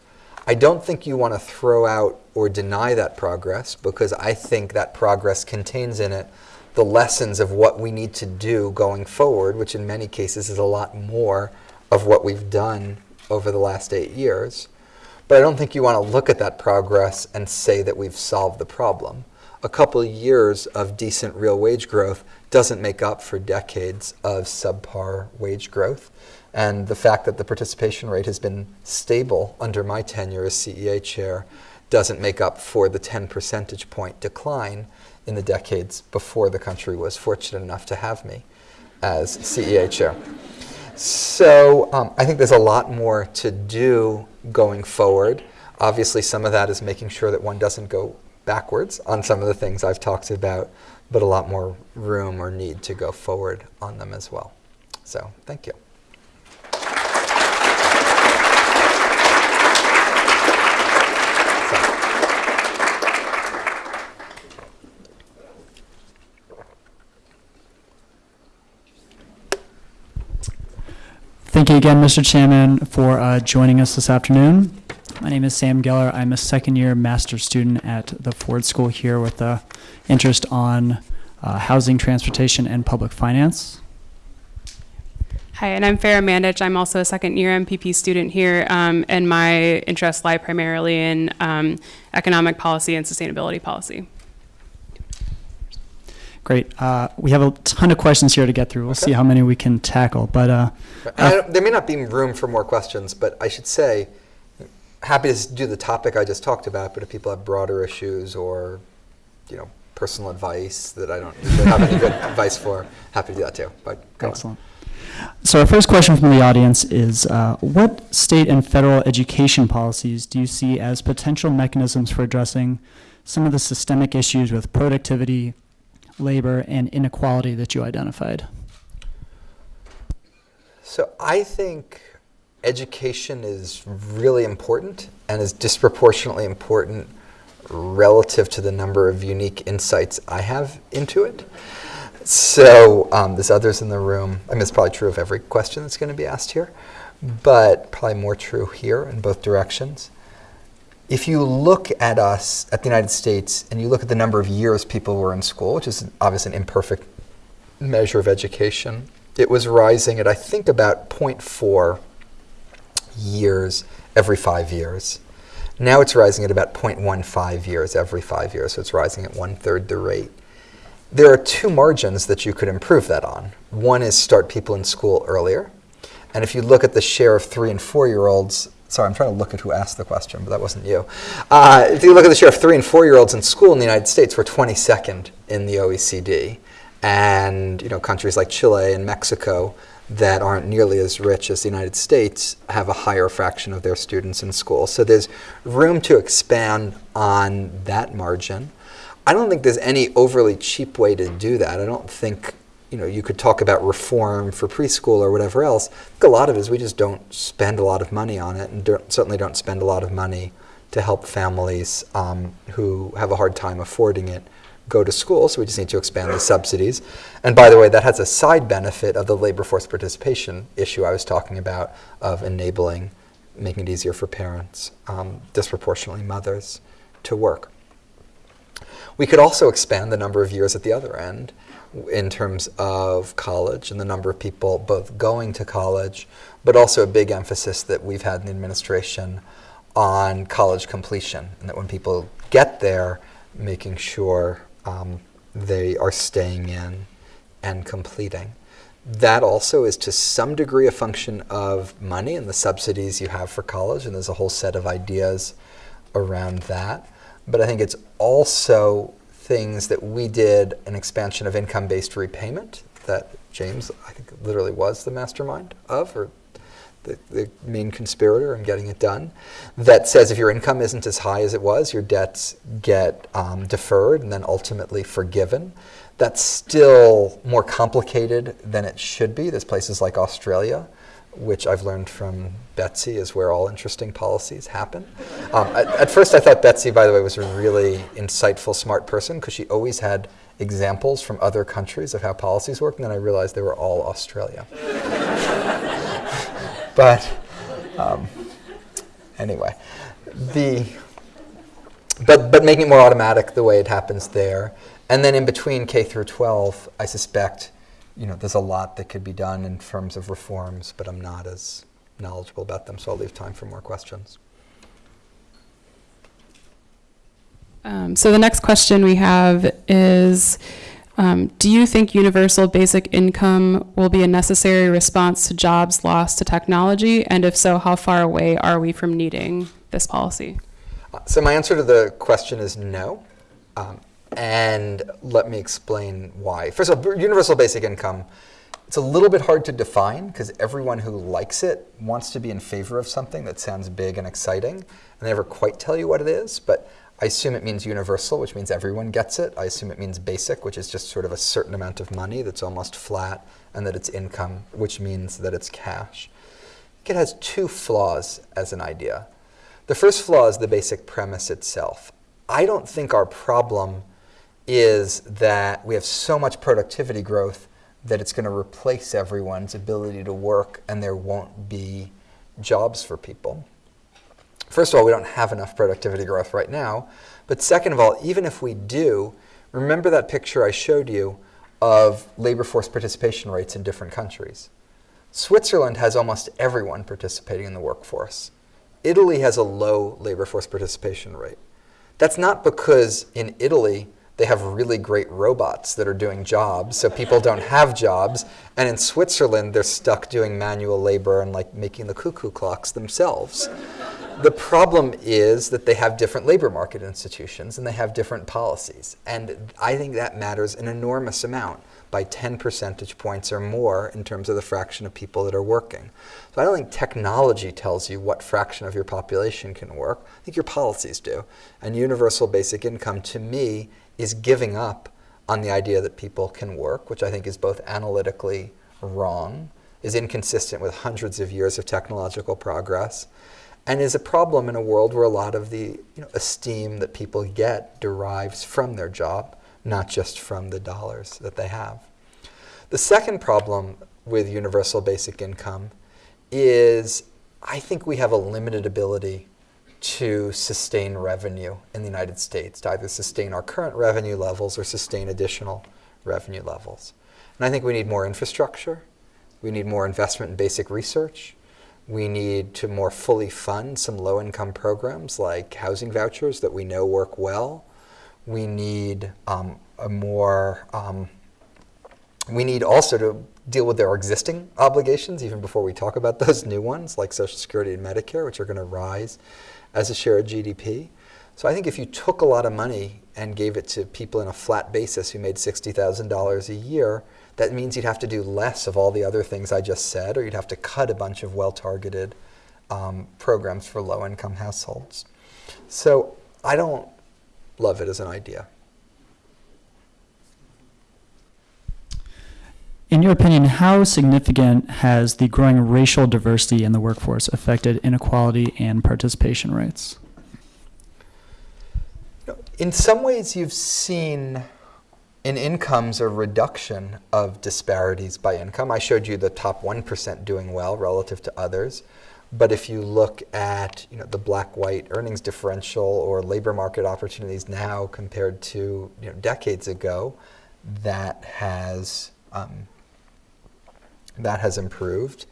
I don't think you want to throw out or deny that progress because I think that progress contains in it the lessons of what we need to do going forward, which in many cases is a lot more of what we've done over the last eight years. But I don't think you want to look at that progress and say that we've solved the problem. A couple years of decent real wage growth doesn't make up for decades of subpar wage growth. And the fact that the participation rate has been stable under my tenure as CEA chair doesn't make up for the 10 percentage point decline in the decades before the country was fortunate enough to have me as CEA chair. So um, I think there's a lot more to do going forward. Obviously, some of that is making sure that one doesn't go backwards on some of the things I've talked about, but a lot more room or need to go forward on them as well. So thank you. Thank you again, Mr. Chairman, for uh, joining us this afternoon. My name is Sam Geller. I'm a second-year master's student at the Ford School here with a interest on uh, housing, transportation, and public finance. Hi, and I'm Farah Mandich. I'm also a second year MPP student here, um, and my interests lie primarily in um, economic policy and sustainability policy. Great. Uh, we have a ton of questions here to get through. We'll see how many we can tackle. But uh, And there may not be room for more questions, but I should say, happy to do the topic I just talked about, but if people have broader issues or, you know, personal advice that I don't have any good advice for, happy to do that too. But go on. excellent. So our first question from the audience is, uh, what state and federal education policies do you see as potential mechanisms for addressing some of the systemic issues with productivity, labor, and inequality that you identified? So I think education is really important and is disproportionately important relative to the number of unique insights I have into it. So um, there's others in the room. I mean, it's probably true of every question that's going to be asked here, but probably more true here in both directions. If you look at us, at the United States, and you look at the number of years people were in school, which is obviously an imperfect measure of education, it was rising at, I think, about 0.4 years every five years. Now it's rising at about 0.15 years every five years, so it's rising at one third the rate. There are two margins that you could improve that on. One is start people in school earlier. And if you look at the share of three and four year olds, sorry, I'm trying to look at who asked the question, but that wasn't you. Uh, if you look at the share of three and four year olds in school in the United States, we're 22nd in the OECD. And you know, countries like Chile and Mexico that aren't nearly as rich as the United States have a higher fraction of their students in school. So there's room to expand on that margin. I don't think there's any overly cheap way to do that. I don't think you know you could talk about reform for preschool or whatever else. A lot of it is we just don't spend a lot of money on it, and don't, certainly don't spend a lot of money to help families um, who have a hard time affording it go to school. So we just need to expand the subsidies. And by the way, that has a side benefit of the labor force participation issue I was talking about of enabling, making it easier for parents, um, disproportionately mothers, to work. We could also expand the number of years at the other end in terms of college and the number of people both going to college, but also a big emphasis that we've had in the administration on college completion, and that when people get there, making sure um, they are staying in and completing. That also is to some degree a function of money and the subsidies you have for college, and there's a whole set of ideas around that. But I think it's also things that we did an expansion of income based repayment that James, I think, literally was the mastermind of, or the, the main conspirator in getting it done, that says if your income isn't as high as it was, your debts get um, deferred and then ultimately forgiven. That's still more complicated than it should be. There's places like Australia, which I've learned from Betsy is where all interesting policies happen. Um, at, at first, I thought Betsy, by the way, was a really insightful, smart person because she always had examples from other countries of how policies work, and then I realized they were all Australia. But um, anyway, the but but making it more automatic the way it happens there, and then in between K through 12, I suspect, you know, there's a lot that could be done in terms of reforms, but I'm not as knowledgeable about them, so I'll leave time for more questions. Um, so the next question we have is, um, do you think universal basic income will be a necessary response to jobs lost to technology? And if so, how far away are we from needing this policy? Uh, So my answer to the question is no. Um, and let me explain why. First of all, universal basic income, it's a little bit hard to define because everyone who likes it wants to be in favor of something that sounds big and exciting, and they never quite tell you what it is. But I assume it means universal, which means everyone gets it. I assume it means basic, which is just sort of a certain amount of money that's almost flat, and that it's income, which means that it's cash. It has two flaws as an idea. The first flaw is the basic premise itself. I don't think our problem is that we have so much productivity growth that it's going to replace everyone's ability to work and there won't be jobs for people. First of all, we don't have enough productivity growth right now. But second of all, even if we do, remember that picture I showed you of labor force participation rates in different countries. Switzerland has almost everyone participating in the workforce. Italy has a low labor force participation rate. That's not because in Italy they have really great robots that are doing jobs, so people don't have jobs. And in Switzerland, they're stuck doing manual labor and like making the cuckoo clocks themselves. The problem is that they have different labor market institutions and they have different policies. And I think that matters an enormous amount by 10 percentage points or more in terms of the fraction of people that are working. So I don't think technology tells you what fraction of your population can work. I think your policies do. And universal basic income, to me, is giving up on the idea that people can work, which I think is both analytically wrong, is inconsistent with hundreds of years of technological progress, and is a problem in a world where a lot of the you know, esteem that people get derives from their job, not just from the dollars that they have. The second problem with universal basic income is I think we have a limited ability to sustain revenue in the United States, to either sustain our current revenue levels or sustain additional revenue levels. And I think we need more infrastructure. We need more investment in basic research. We need to more fully fund some low-income programs like housing vouchers that we know work well. We need um, a more, um, we need also to deal with our existing obligations even before we talk about those new ones like Social Security and Medicare, which are going to rise as a share of GDP. So I think if you took a lot of money and gave it to people in a flat basis who made $60,000 a year, that means you'd have to do less of all the other things I just said, or you'd have to cut a bunch of well-targeted um, programs for low-income households. So I don't love it as an idea. In your opinion, how significant has the growing racial diversity in the workforce affected inequality and participation rates? In some ways, you've seen in incomes a reduction of disparities by income. I showed you the top 1% doing well relative to others. But if you look at you know, the black-white earnings differential or labor market opportunities now compared to you know, decades ago, that has um, that has improved.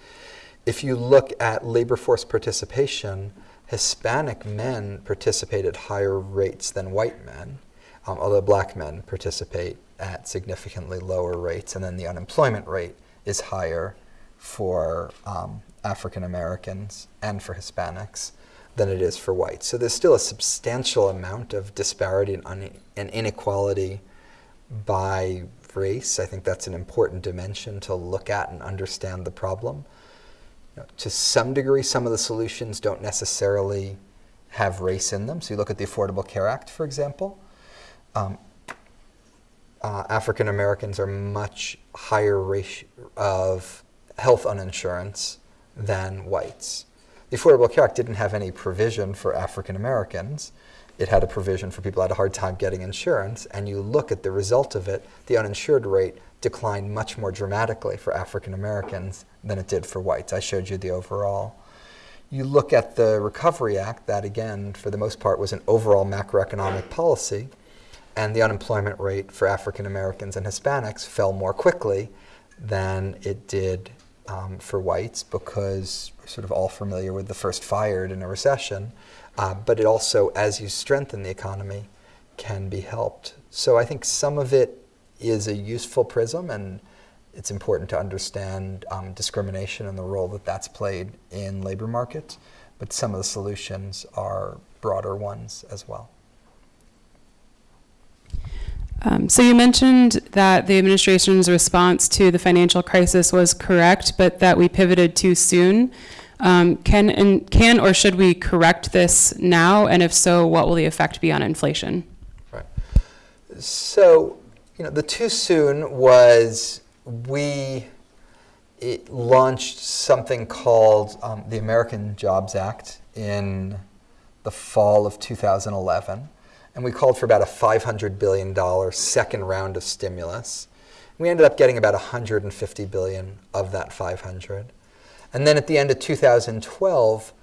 If you look at labor force participation, Hispanic men participate at higher rates than white men, um, although black men participate at significantly lower rates, and then the unemployment rate is higher for um, African Americans and for Hispanics than it is for whites. So there's still a substantial amount of disparity and, and inequality by race. I think that's an important dimension to look at and understand the problem. You know, to some degree, some of the solutions don't necessarily have race in them. So you look at the Affordable Care Act, for example. Um, uh, African Americans are much higher rate of health uninsurance than whites. The Affordable Care Act didn't have any provision for African Americans it had a provision for people who had a hard time getting insurance, and you look at the result of it, the uninsured rate declined much more dramatically for African Americans than it did for whites. I showed you the overall. You look at the Recovery Act, that again, for the most part, was an overall macroeconomic policy, and the unemployment rate for African Americans and Hispanics fell more quickly than it did um, for whites because we're sort of all familiar with the first fired in a recession. Uh, but it also, as you strengthen the economy, can be helped. So I think some of it is a useful prism, and it's important to understand um, discrimination and the role that that's played in labor markets. But some of the solutions are broader ones as well. Um, so you mentioned that the administration's response to the financial crisis was correct, but that we pivoted too soon. Um, can, and, can or should we correct this now? And if so, what will the effect be on inflation? Right. So, you know, the too soon was we launched something called um, the American Jobs Act in the fall of 2011. And we called for about a $500 billion second round of stimulus. We ended up getting about 150 billion of that 500. And then at the end of 2012,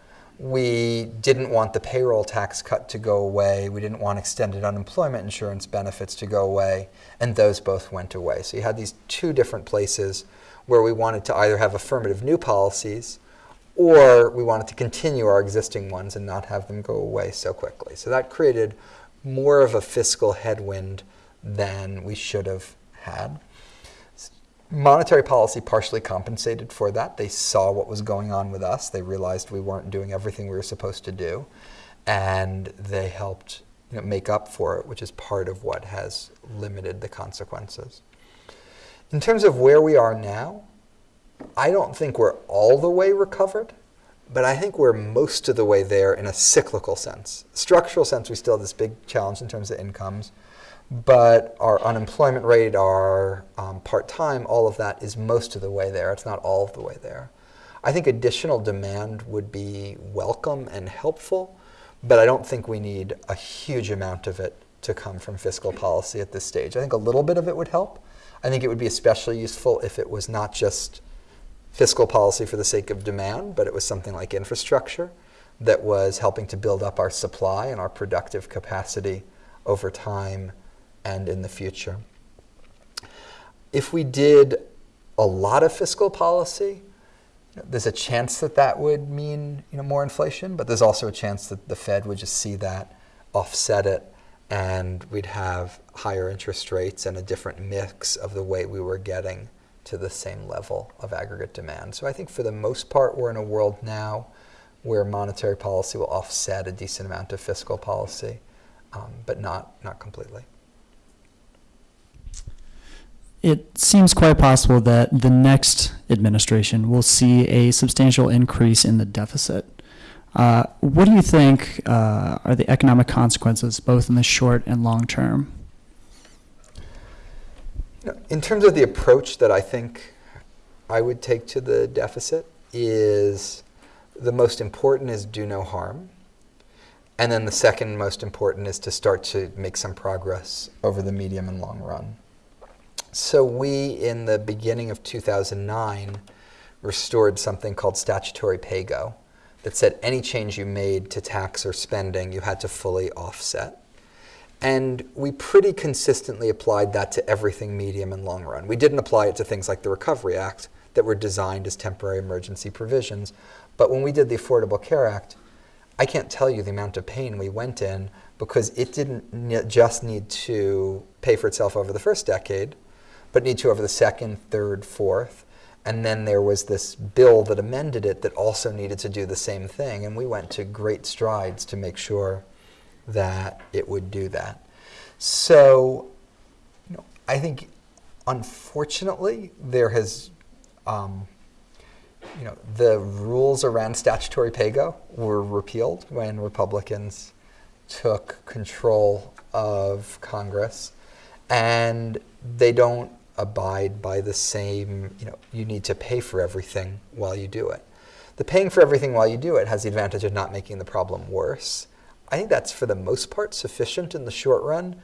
we didn't want the payroll tax cut to go away. We didn't want extended unemployment insurance benefits to go away. And those both went away. So you had these two different places where we wanted to either have affirmative new policies or we wanted to continue our existing ones and not have them go away so quickly. So that created more of a fiscal headwind than we should have had. Monetary policy partially compensated for that. They saw what was going on with us. They realized we weren't doing everything we were supposed to do, and they helped you know, make up for it, which is part of what has limited the consequences. In terms of where we are now, I don't think we're all the way recovered, but I think we're most of the way there in a cyclical sense. Structural sense, we still have this big challenge in terms of incomes, but our unemployment rate, our um, part-time, all of that is most of the way there. It's not all of the way there. I think additional demand would be welcome and helpful, but I don't think we need a huge amount of it to come from fiscal policy at this stage. I think a little bit of it would help. I think it would be especially useful if it was not just fiscal policy for the sake of demand, but it was something like infrastructure that was helping to build up our supply and our productive capacity over time and in the future. If we did a lot of fiscal policy, there's a chance that that would mean you know, more inflation, but there's also a chance that the Fed would just see that, offset it, and we'd have higher interest rates and a different mix of the way we were getting to the same level of aggregate demand. So I think for the most part, we're in a world now where monetary policy will offset a decent amount of fiscal policy, um, but not, not completely. It seems quite possible that the next administration will see a substantial increase in the deficit. Uh, what do you think uh, are the economic consequences, both in the short and long term? In terms of the approach that I think I would take to the deficit is the most important is do no harm. And then the second most important is to start to make some progress over the medium and long run. So we, in the beginning of 2009, restored something called statutory pay-go that said any change you made to tax or spending, you had to fully offset. And we pretty consistently applied that to everything medium and long run. We didn't apply it to things like the Recovery Act that were designed as temporary emergency provisions. But when we did the Affordable Care Act, I can't tell you the amount of pain we went in because it didn't just need to pay for itself over the first decade, but need to over the second, third, fourth. And then there was this bill that amended it that also needed to do the same thing. And we went to great strides to make sure that it would do that. So, you know, I think, unfortunately, there has, um, you know, the rules around statutory pay-go were repealed when Republicans took control of Congress, and they don't abide by the same, you know, you need to pay for everything while you do it. The paying for everything while you do it has the advantage of not making the problem worse. I think that's for the most part sufficient in the short run,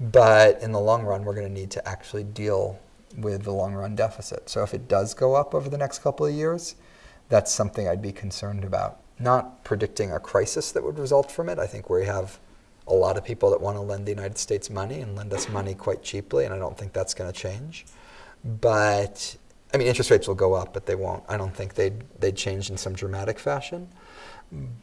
but in the long run, we're going to need to actually deal with the long run deficit. So if it does go up over the next couple of years, that's something I'd be concerned about. Not predicting a crisis that would result from it. I think we have a lot of people that want to lend the United States money and lend us money quite cheaply, and I don't think that's going to change. But I mean, interest rates will go up, but they won't. I don't think they'd they'd change in some dramatic fashion.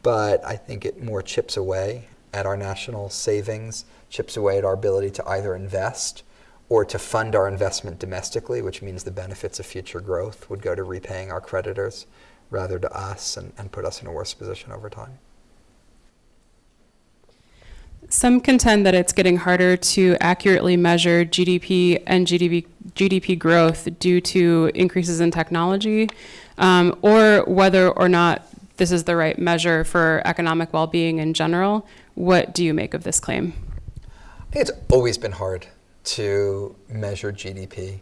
But I think it more chips away at our national savings, chips away at our ability to either invest or to fund our investment domestically, which means the benefits of future growth would go to repaying our creditors rather to us and, and put us in a worse position over time. Some contend that it's getting harder to accurately measure GDP and GDP, GDP growth due to increases in technology, um, or whether or not this is the right measure for economic well-being in general. What do you make of this claim? I think it's always been hard to measure GDP.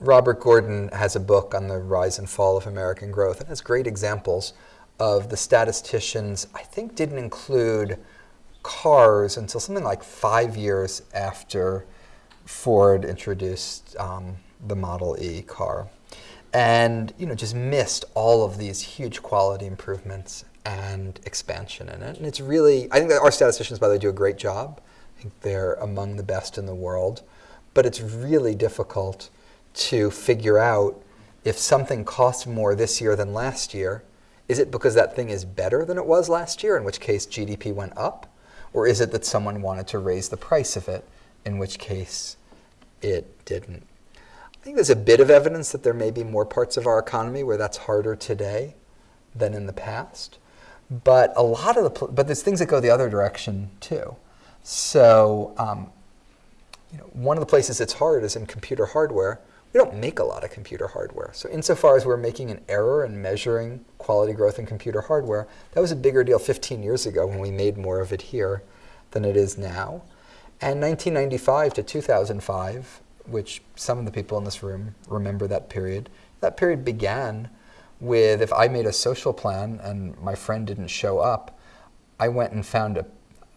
Robert Gordon has a book on the rise and fall of American growth and has great examples of the statisticians, I think didn't include cars until something like five years after Ford introduced um, the Model E car, and you know just missed all of these huge quality improvements and expansion in it. And it's really, I think that our statisticians, by the way, do a great job. I think they're among the best in the world, but it's really difficult to figure out if something costs more this year than last year. Is it because that thing is better than it was last year, in which case GDP went up? Or is it that someone wanted to raise the price of it, in which case it didn't? I think there's a bit of evidence that there may be more parts of our economy where that's harder today than in the past. But a lot of the, but there's things that go the other direction too. So, um, you know, one of the places it's hard is in computer hardware. We don't make a lot of computer hardware. So, insofar as we're making an error in measuring quality growth in computer hardware, that was a bigger deal 15 years ago when we made more of it here than it is now. And 1995 to 2005, which some of the people in this room remember that period, that period began with if I made a social plan and my friend didn't show up, I went and found a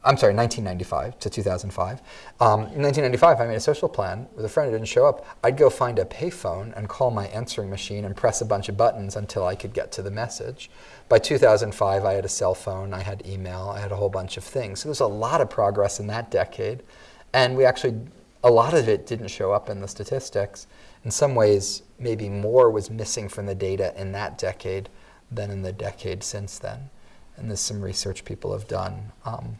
I'm sorry, 1995 to 2005. Um, in 1995, I made a social plan with a friend who didn't show up. I'd go find a payphone and call my answering machine and press a bunch of buttons until I could get to the message. By 2005, I had a cell phone, I had email, I had a whole bunch of things. So there's a lot of progress in that decade. And we actually, a lot of it didn't show up in the statistics. In some ways, maybe more was missing from the data in that decade than in the decade since then. And there's some research people have done. Um,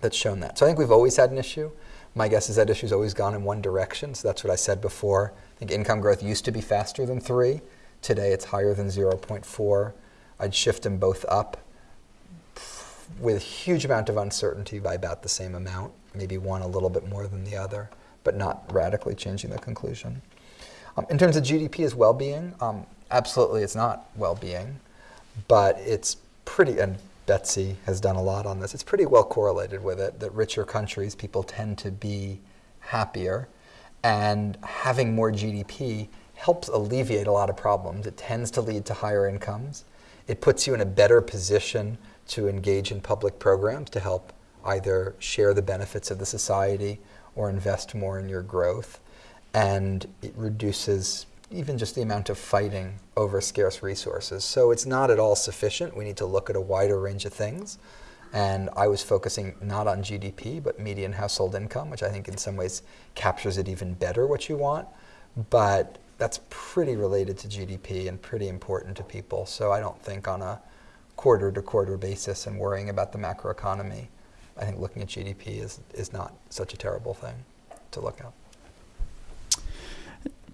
that's shown that. So I think we've always had an issue. My guess is that issue's always gone in one direction. So that's what I said before. I think income growth used to be faster than three. Today it's higher than 0.4. I'd shift them both up with a huge amount of uncertainty by about the same amount, maybe one a little bit more than the other, but not radically changing the conclusion. Um, in terms of GDP as well-being, um, absolutely it's not well-being, but it's pretty, and Betsey has done a lot on this. It's pretty well correlated with it that richer countries, people tend to be happier, and having more GDP helps alleviate a lot of problems. It tends to lead to higher incomes. It puts you in a better position to engage in public programs to help either share the benefits of the society or invest more in your growth. And it reduces even just the amount of fighting over scarce resources. So it's not at all sufficient. We need to look at a wider range of things. And I was focusing not on GDP, but median household income, which I think in some ways captures it even better what you want. But that's pretty related to GDP and pretty important to people. So I don't think on a quarter to quarter basis and worrying about the macroeconomy, I think looking at GDP is, is not such a terrible thing to look at.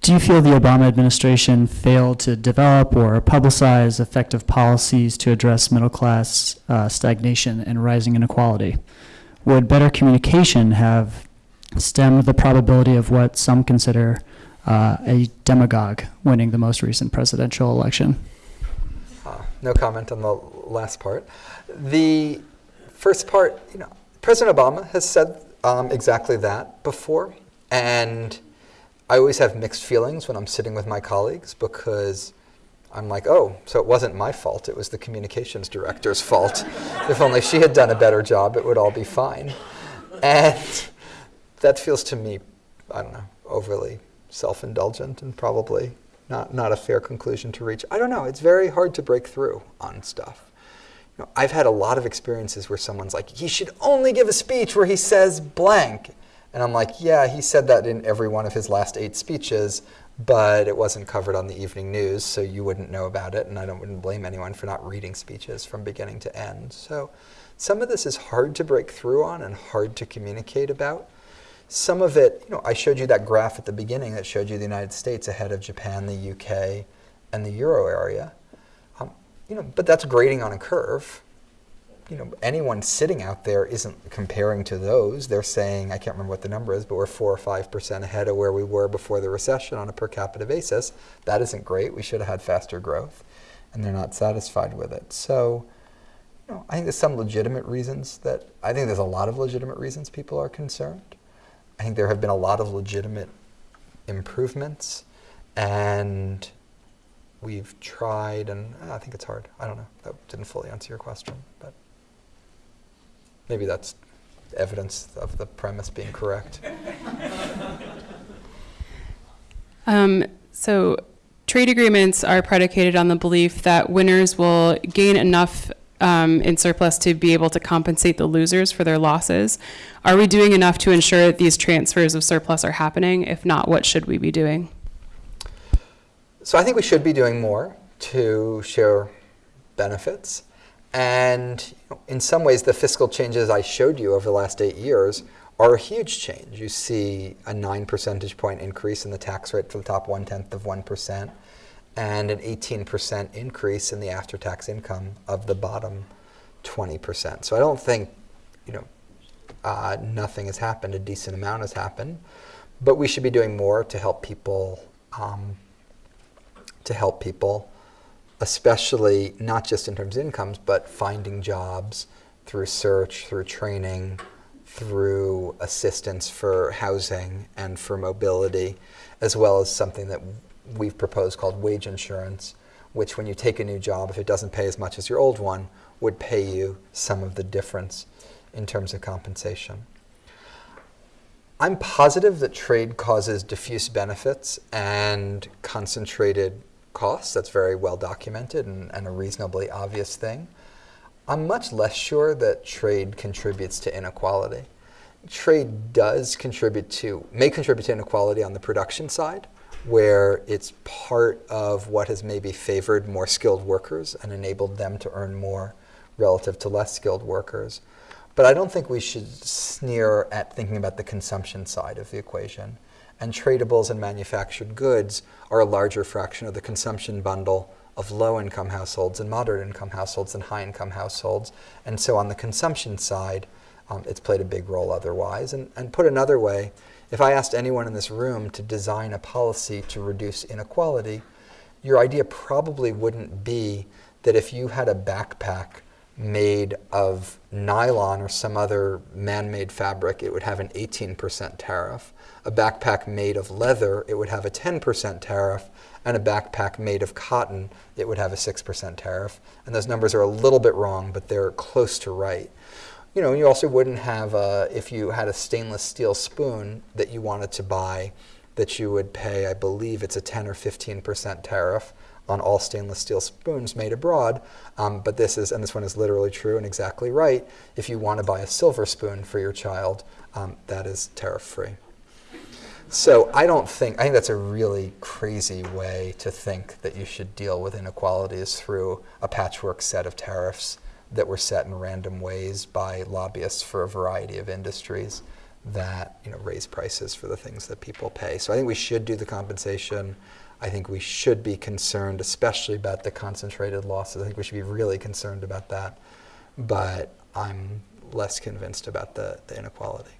Do you feel the Obama administration failed to develop or publicize effective policies to address middle class uh, stagnation and rising inequality? Would better communication have stemmed the probability of what some consider uh, a demagogue winning the most recent presidential election? Uh, no comment on the last part. The first part, you know, President Obama has said um, exactly that before, and I always have mixed feelings when I'm sitting with my colleagues because I'm like, oh, so it wasn't my fault. It was the communications director's fault. if only she had done a better job, it would all be fine. And that feels to me, I don't know, overly self indulgent and probably not, not a fair conclusion to reach. I don't know. It's very hard to break through on stuff. You know, I've had a lot of experiences where someone's like, he should only give a speech where he says blank. And I'm like, yeah, he said that in every one of his last eight speeches, but it wasn't covered on the evening news, so you wouldn't know about it. And I don't, wouldn't blame anyone for not reading speeches from beginning to end. So some of this is hard to break through on and hard to communicate about. Some of it, you know, I showed you that graph at the beginning that showed you the United States ahead of Japan, the UK, and the euro area. You know, but that's grading on a curve you know, anyone sitting out there isn't comparing to those. They're saying, I can't remember what the number is, but we're four or five percent ahead of where we were before the recession on a per capita basis. That isn't great. We should have had faster growth, and they're not satisfied with it. So, you know, I think there's some legitimate reasons that I think there's a lot of legitimate reasons people are concerned. I think there have been a lot of legitimate improvements, and we've tried, and I think it's hard. I don't know. That didn't fully answer your question, but. Maybe that's evidence of the premise being correct. Um, so trade agreements are predicated on the belief that winners will gain enough um, in surplus to be able to compensate the losers for their losses. Are we doing enough to ensure that these transfers of surplus are happening? If not, what should we be doing? So I think we should be doing more to share benefits. And in some ways, the fiscal changes I showed you over the last eight years are a huge change. You see a nine percentage point increase in the tax rate for the top one tenth of 1%, and an 18% increase in the after tax income of the bottom 20%. So I don't think, you know, uh, nothing has happened, a decent amount has happened, but we should be doing more to help people. Um, to help people, especially not just in terms of incomes, but finding jobs through search, through training, through assistance for housing and for mobility, as well as something that we've proposed called wage insurance, which when you take a new job, if it doesn't pay as much as your old one, would pay you some of the difference in terms of compensation. I'm positive that trade causes diffuse benefits and concentrated costs. That's very well documented and, and, a reasonably obvious thing. I'm much less sure that trade contributes to inequality. Trade does contribute to, may contribute to inequality on the production side, where it's part of what has maybe favored more skilled workers and enabled them to earn more relative to less skilled workers. But I don't think we should sneer at thinking about the consumption side of the equation and tradables and manufactured goods are a larger fraction of the consumption bundle of low-income households and moderate-income households and high-income households. And so on the consumption side, um, it's played a big role otherwise. And, and put another way, if I asked anyone in this room to design a policy to reduce inequality, your idea probably wouldn't be that if you had a backpack made of nylon or some other man-made fabric, it would have an 18% tariff a backpack made of leather, it would have a 10% tariff, and a backpack made of cotton, it would have a 6% tariff. And those numbers are a little bit wrong, but they're close to right. You know, you also wouldn't have, a, if you had a stainless steel spoon that you wanted to buy, that you would pay, I believe it's a 10 or 15% tariff on all stainless steel spoons made abroad. Um, but this is, and this one is literally true and exactly right, if you want to buy a silver spoon for your child, um, that is tariff free. So I don't think, I think that's a really crazy way to think that you should deal with inequalities through a patchwork set of tariffs that were set in random ways by lobbyists for a variety of industries that you know, raise prices for the things that people pay. So I think we should do the compensation. I think we should be concerned, especially about the concentrated losses. I think we should be really concerned about that. But I'm less convinced about the, the inequality.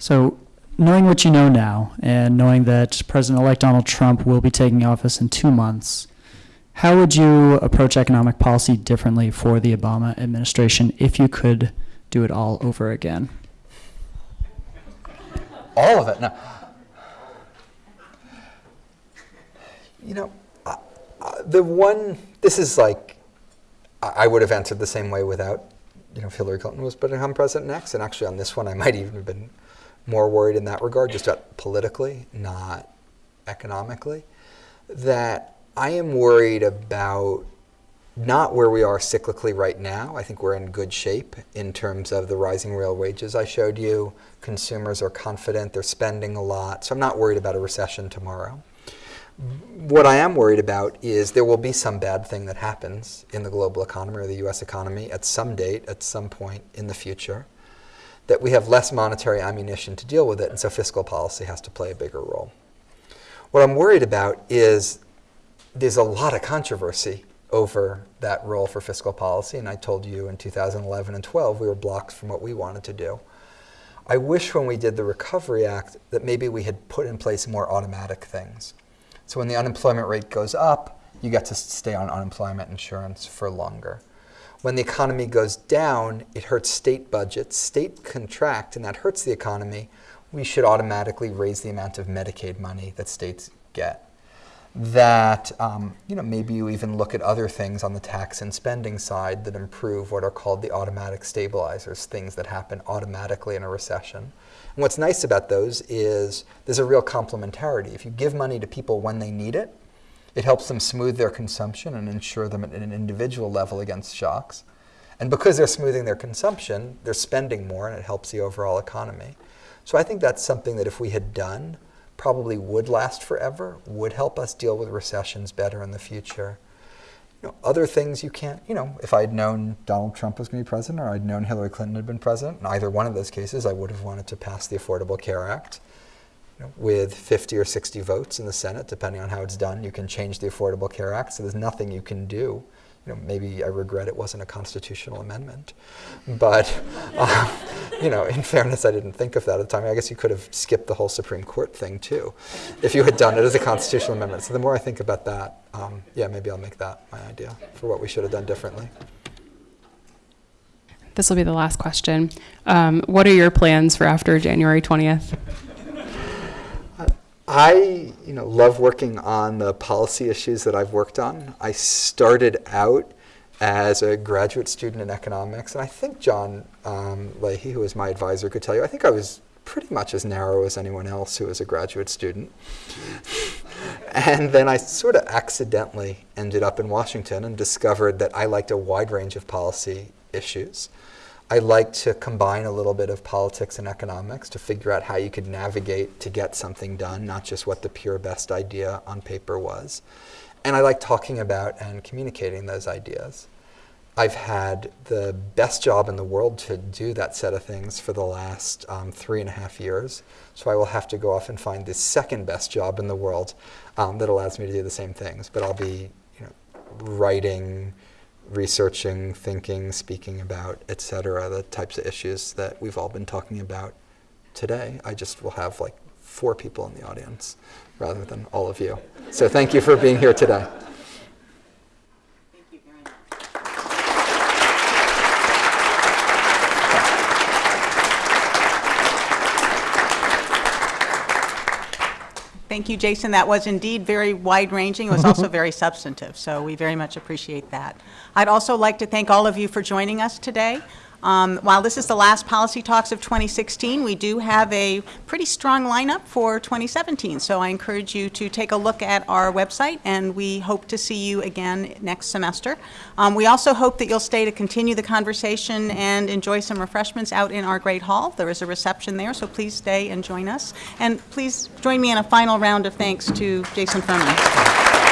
So knowing what you know now, and knowing that President-elect Donald Trump will be taking office in two months, how would you approach economic policy differently for the Obama administration if you could do it all over again? All of it. No. You know, uh, uh, the one, this is like, I, would have answered the same way without, you know, if Hillary Clinton was become president next. And actually on this one, I might even have been more worried in that regard, just politically, not economically, that I am worried about not where we are cyclically right now. I think we're in good shape in terms of the rising real wages I showed you. Consumers are confident, they're spending a lot, so I'm not worried about a recession tomorrow. What I am worried about is there will be some bad thing that happens in the global economy or the US economy at some date, at some point in the future that we have less monetary ammunition to deal with it, and so fiscal policy has to play a bigger role. What I'm worried about is there's a lot of controversy over that role for fiscal policy, and I told you in 2011 and 12 we were blocked from what we wanted to do. I wish when we did the Recovery Act that maybe we had put in place more automatic things. So when the unemployment rate goes up, you get to stay on unemployment insurance for longer. When the economy goes down, it hurts state budgets. State contract, and that hurts the economy. We should automatically raise the amount of Medicaid money that states get. that um, you know maybe you even look at other things on the tax and spending side that improve what are called the automatic stabilizers, things that happen automatically in a recession. And what's nice about those is there's a real complementarity. If you give money to people when they need it, it helps them smooth their consumption and insure them at an individual level against shocks. And because they're smoothing their consumption, they're spending more and it helps the overall economy. So I think that's something that if we had done, probably would last forever, would help us deal with recessions better in the future. You know, other things you can't, you know, if I'd known Donald Trump was going to be president or I'd known Hillary Clinton had been president, in either one of those cases, I would have wanted to pass the Affordable Care Act. With 50 or 60 votes in the Senate, depending on how it's done, you can change the Affordable Care Act, so there's nothing you can do. You know, maybe I regret it wasn't a constitutional amendment. But, um, you know, in fairness, I didn't think of that at the time. I guess you could have skipped the whole Supreme Court thing, too, if you had done it as a constitutional amendment. So the more I think about that, um, yeah, maybe I'll make that my idea for what we should have done differently. This will be the last question. Um, what are your plans for after January 20th? I, you know, love working on the policy issues that I've worked on. I started out as a graduate student in economics, and I think John um, Leahy, who was my advisor, could tell you. I think I was pretty much as narrow as anyone else who was a graduate student. and then I sort of accidentally ended up in Washington and discovered that I liked a wide range of policy issues. I like to combine a little bit of politics and economics to figure out how you could navigate to get something done, not just what the pure best idea on paper was. And I like talking about and communicating those ideas. I've had the best job in the world to do that set of things for the last um, three and a half years. So I will have to go off and find the second best job in the world um, that allows me to do the same things. But I'll be you know, writing, researching, thinking, speaking about, et cetera, the types of issues that we've all been talking about today. I just will have like four people in the audience rather than all of you. So thank you for being here today. Thank you, Jason. That was indeed very wide-ranging. It was also very substantive, so we very much appreciate that. I'd also like to thank all of you for joining us today. Um, While this is the last Policy Talks of 2016, we do have a pretty strong lineup for 2017, so I encourage you to take a look at our website, and we hope to see you again next semester. Um, We also hope that you'll stay to continue the conversation and enjoy some refreshments out in our Great Hall. There is a reception there, so please stay and join us. And please join me in a final round of thanks to Jason Furman.